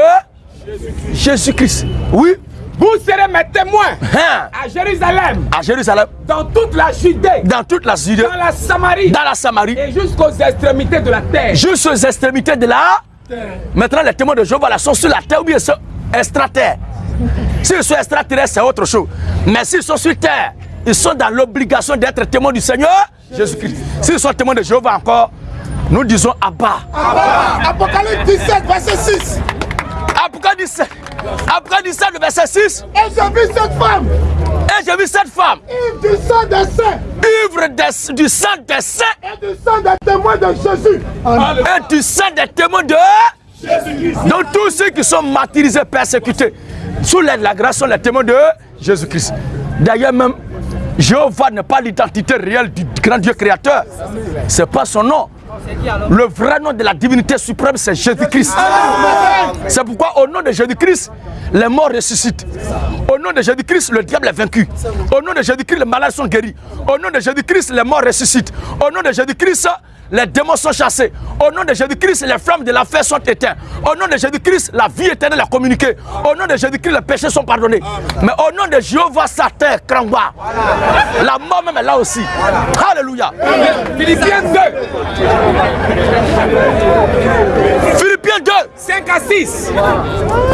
Jésus-Christ. Oui. Vous serez mes témoins Hein, à Jérusalem, À Jérusalem, dans toute la Judée, dans toute la Judée, dans la Samarie dans la Samarie, et jusqu'aux extrémités de la terre. jusqu'aux extrémités de la Maintenant, les témoins de Jéhovah là, sont sur la terre ou bien sont extraterres. S'ils sont extraterrestres, c'est autre chose. Mais s'ils sont sur terre, ils sont dans l'obligation d'être témoins du Seigneur Jésus-Christ. S'ils sont témoins de Jéhovah encore, nous disons Abba. Apocalypse 17, verset 6. Apocalypse 17, Apocalypse 17, le verset 6. Et j'ai vu cette femme, Et j'ai vu cette femme, ivre du sang des saints ivre du sang des saints et du sang des témoins de Jésus. Amen. et du sang des témoins de Donc tous ceux qui sont martyrisés, persécutés, sous l'aide de la grâce sont les témoins de Jésus-Christ. D'ailleurs même, Jéhovah n'est pas l'identité réelle du grand Dieu créateur. C'est pas son nom. Le vrai nom de la divinité suprême, c'est Jésus-Christ. C'est pourquoi au nom de Jésus-Christ, les morts ressuscitent. Au nom de Jésus-Christ, le diable est vaincu. Au nom de Jésus-Christ, les malades sont guéris. Au nom de Jésus-Christ, les morts ressuscitent. Au nom de Jésus-Christ, les démons sont chassés. Au nom de Jésus-Christ, les flammes de l'enfer sont éteintes. Au nom de Jésus-Christ, la vie éternelle est communiquée. Au nom de Jésus-Christ, les péchés sont pardonnés. Mais au nom de Jéhovah, Satan, Krangwa, la mort même est là aussi. Alléluia. Philippiens 2, Philippiens 2, 5 à 6.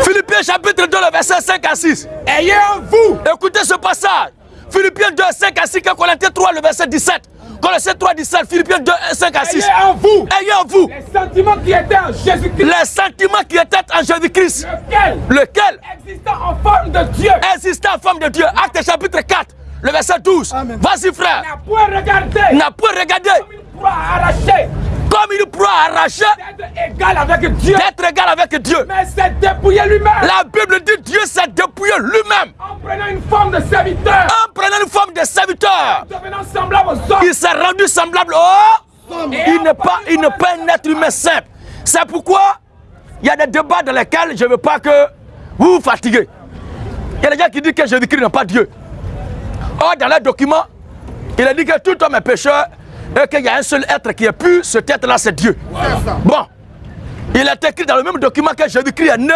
Philippiens chapitre 2, le verset 5 à 6. Ayez en vous Écoutez ce passage. Philippiens 2, 5 à 6, 1 Corinthiens 3, le verset 17. Colossiens 3, 17, Philippiens 2, 5 à 6. Ayez en vous Ayez en vous les sentiments qui étaient en Jésus-Christ. les sentiments qui étaient en Jésus-Christ, Lequel? Lequel? Existant en forme de Dieu existait en forme de Dieu. Acte chapitre 4, le verset 12. Vas-y frère. n'a point regardé N'a point regardé comme une proie arrachée comme il pourra arracher d'être égal avec Dieu. égal avec Dieu. Mais s'est dépouillé lui-même La Bible dit Dieu s'est dépouillé lui-même en prenant une forme de serviteur, en prenant une forme de serviteur. devenant semblable aux hommes. Il s'est rendu semblable au... Il n'est pas, il n'est pas un être humain simple. C'est pourquoi il y a des débats dans lesquels je ne veux pas que vous vous fatiguez. Il y a des gens qui disent que Jésus-Christ n'est pas Dieu. Or, dans les documents, il a dit que tout homme est pécheur et qu'il y a un seul être qui est pur, cet être-là, c'est Dieu. Bon, il est écrit dans le même document que Jésus-Christ est né,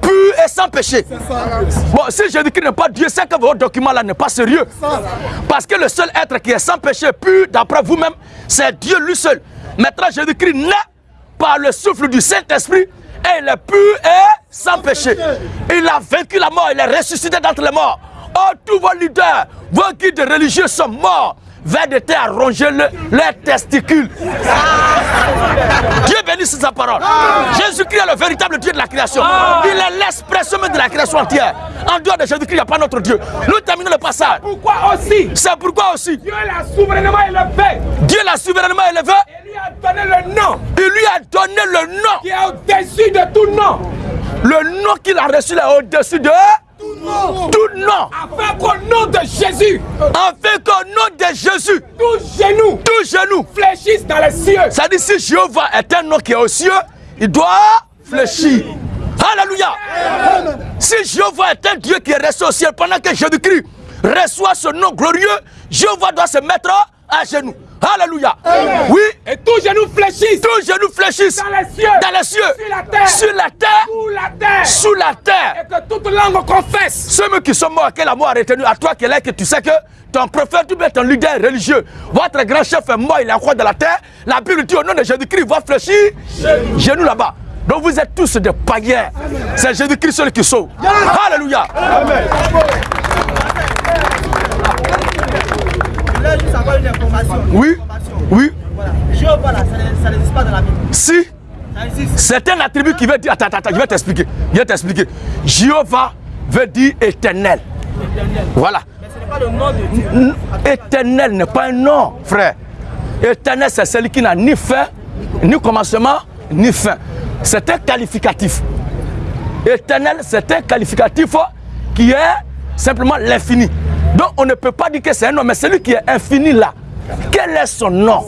pur et sans péché. Bon, si Jésus-Christ n'est pas Dieu, c'est que votre document-là n'est pas sérieux. Parce que le seul être qui est sans péché, pur, d'après vous-même, c'est Dieu lui seul. Maintenant, Jésus-Christ naît par le souffle du Saint-Esprit et il est pur et sans péché. Il a vaincu la mort, il est ressuscité d'entre les morts. Oh, tous vos leaders, vos guides religieux sont morts. Vers de terre à ronger le- leurs testicules. Dieu bénisse sa parole. Jésus-Christ est le véritable Dieu de la création. Il est l'expression même de la création entière. En dehors de Jésus-Christ, il n'y a pas notre Dieu. Nous terminons le passage. Pourquoi aussi? C'est pourquoi aussi Dieu l'a souverainement élevé Dieu l'a souverainement élevé. et lui a donné le nom Il lui a donné le nom. qui est au-dessus de tout nom, Le nom qu'il a reçu là au-dessus de tout nom. afin qu'au nom de Jésus, Afin qu'au nom de Jésus, tout genou tout genou. fléchisse dans les cieux. Ça dit si Jéhovah est un nom qui est aux cieux, il doit fléchir. Alléluia. Si Jéhovah est un Dieu qui est resté au ciel pendant que Jésus-Christ reçoit ce nom glorieux, Jéhovah doit se mettre à genoux. Alléluia. Oui, Et tout genou fléchisse tout genou fléchisse dans les cieux, dans les cieux, sur la terre, sur la terre, sous la terre, sous la terre. et que toute langue confesse Ceux qui sont morts, que la mort a retenu, à toi qui est là, que tu sais que ton prophète ou ton leader religieux, votre grand chef est mort, il est encore dans la terre. La Bible dit au nom de Jésus-Christ, va fléchir genou là-bas. Donc vous êtes tous des païens. C'est Jésus-Christ seul qui sauve. Alléluia. Je Oui, oui. Voilà. Jéhovah, là, ça n'e- ça n'existe pas dans la Bible. Si c'est un attribut qui veut dire, attends, attends, je vais t'expliquer. Je vais t'expliquer. Jéhovah veut dire éternel. Voilà. Mais ce n'est pas le nom de Dieu. N- Éternel n'est pas un nom, frère. Éternel, c'est celui qui n'a ni fin, ni commencement, ni fin. C'est un qualificatif. Éternel, c'est un qualificatif qui est simplement l'infini. Donc on ne peut pas dire que c'est un nom, mais celui qui est infini là. Quel est son nom?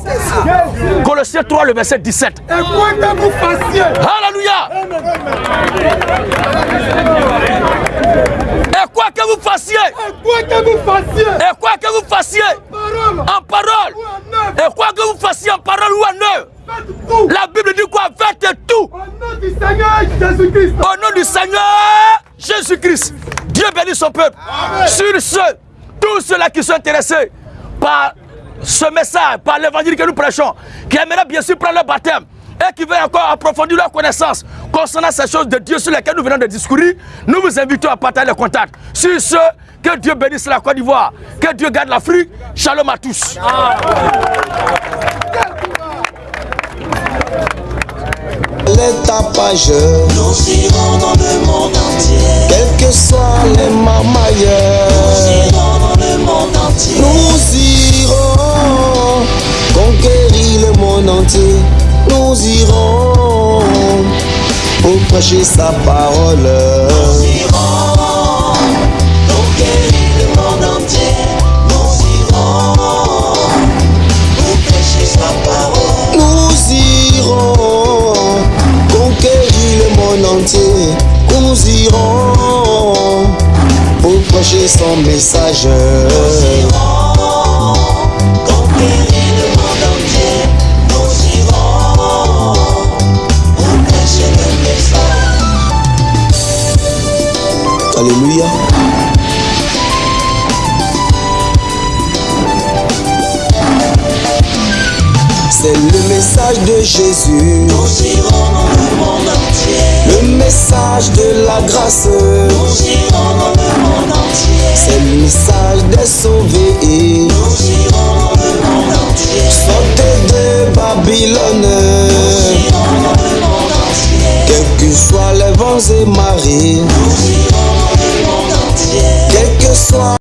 Colossiens 3, le verset 17. Et quoi que vous fassiez, Alléluia. Et quoi que vous fassiez, et quoi que vous fassiez, et quoi que vous fassiez, en parole, et quoi que vous fassiez en parole ou en œuvre, la Bible dit quoi? Faites tout. Au nom du Seigneur Jésus-Christ. au nom du Seigneur Jésus-Christ. Dieu bénit son peuple. Sur ce, tous ceux-là qui sont intéressés par ce message, par l'évangile que nous prêchons, qui aimeraient bien sûr prendre le baptême et qui veulent encore approfondir leur connaissance concernant ces choses de Dieu sur lesquelles nous venons de discourir, nous vous invitons à partager le contact. Sur ce, que Dieu bénisse la Côte d'Ivoire, que Dieu garde l'Afrique. Shalom à tous. les tapages, Nous irons dans le monde entier. quels que soient les Nous mamailleurs, irons dans le monde nous irons conquérir le monde entier. Nous irons pour prêcher sa parole. Nous irons conquérir le monde entier. Nous irons pour prêcher sa parole. Nous irons conquérir le monde entier. Nous irons pour prêcher son message. Nous irons conquérir le monde entier. Nous irons pour prêcher le message. Alléluia. C'est le message de Jésus, Nous irons dans le monde entier. Le message de la grâce. Nous irons dans le monde entier. C'est le message des sauvés. Nous irons dans le monde entier. Babylone. Quels que soient les vents et marées, quels que soient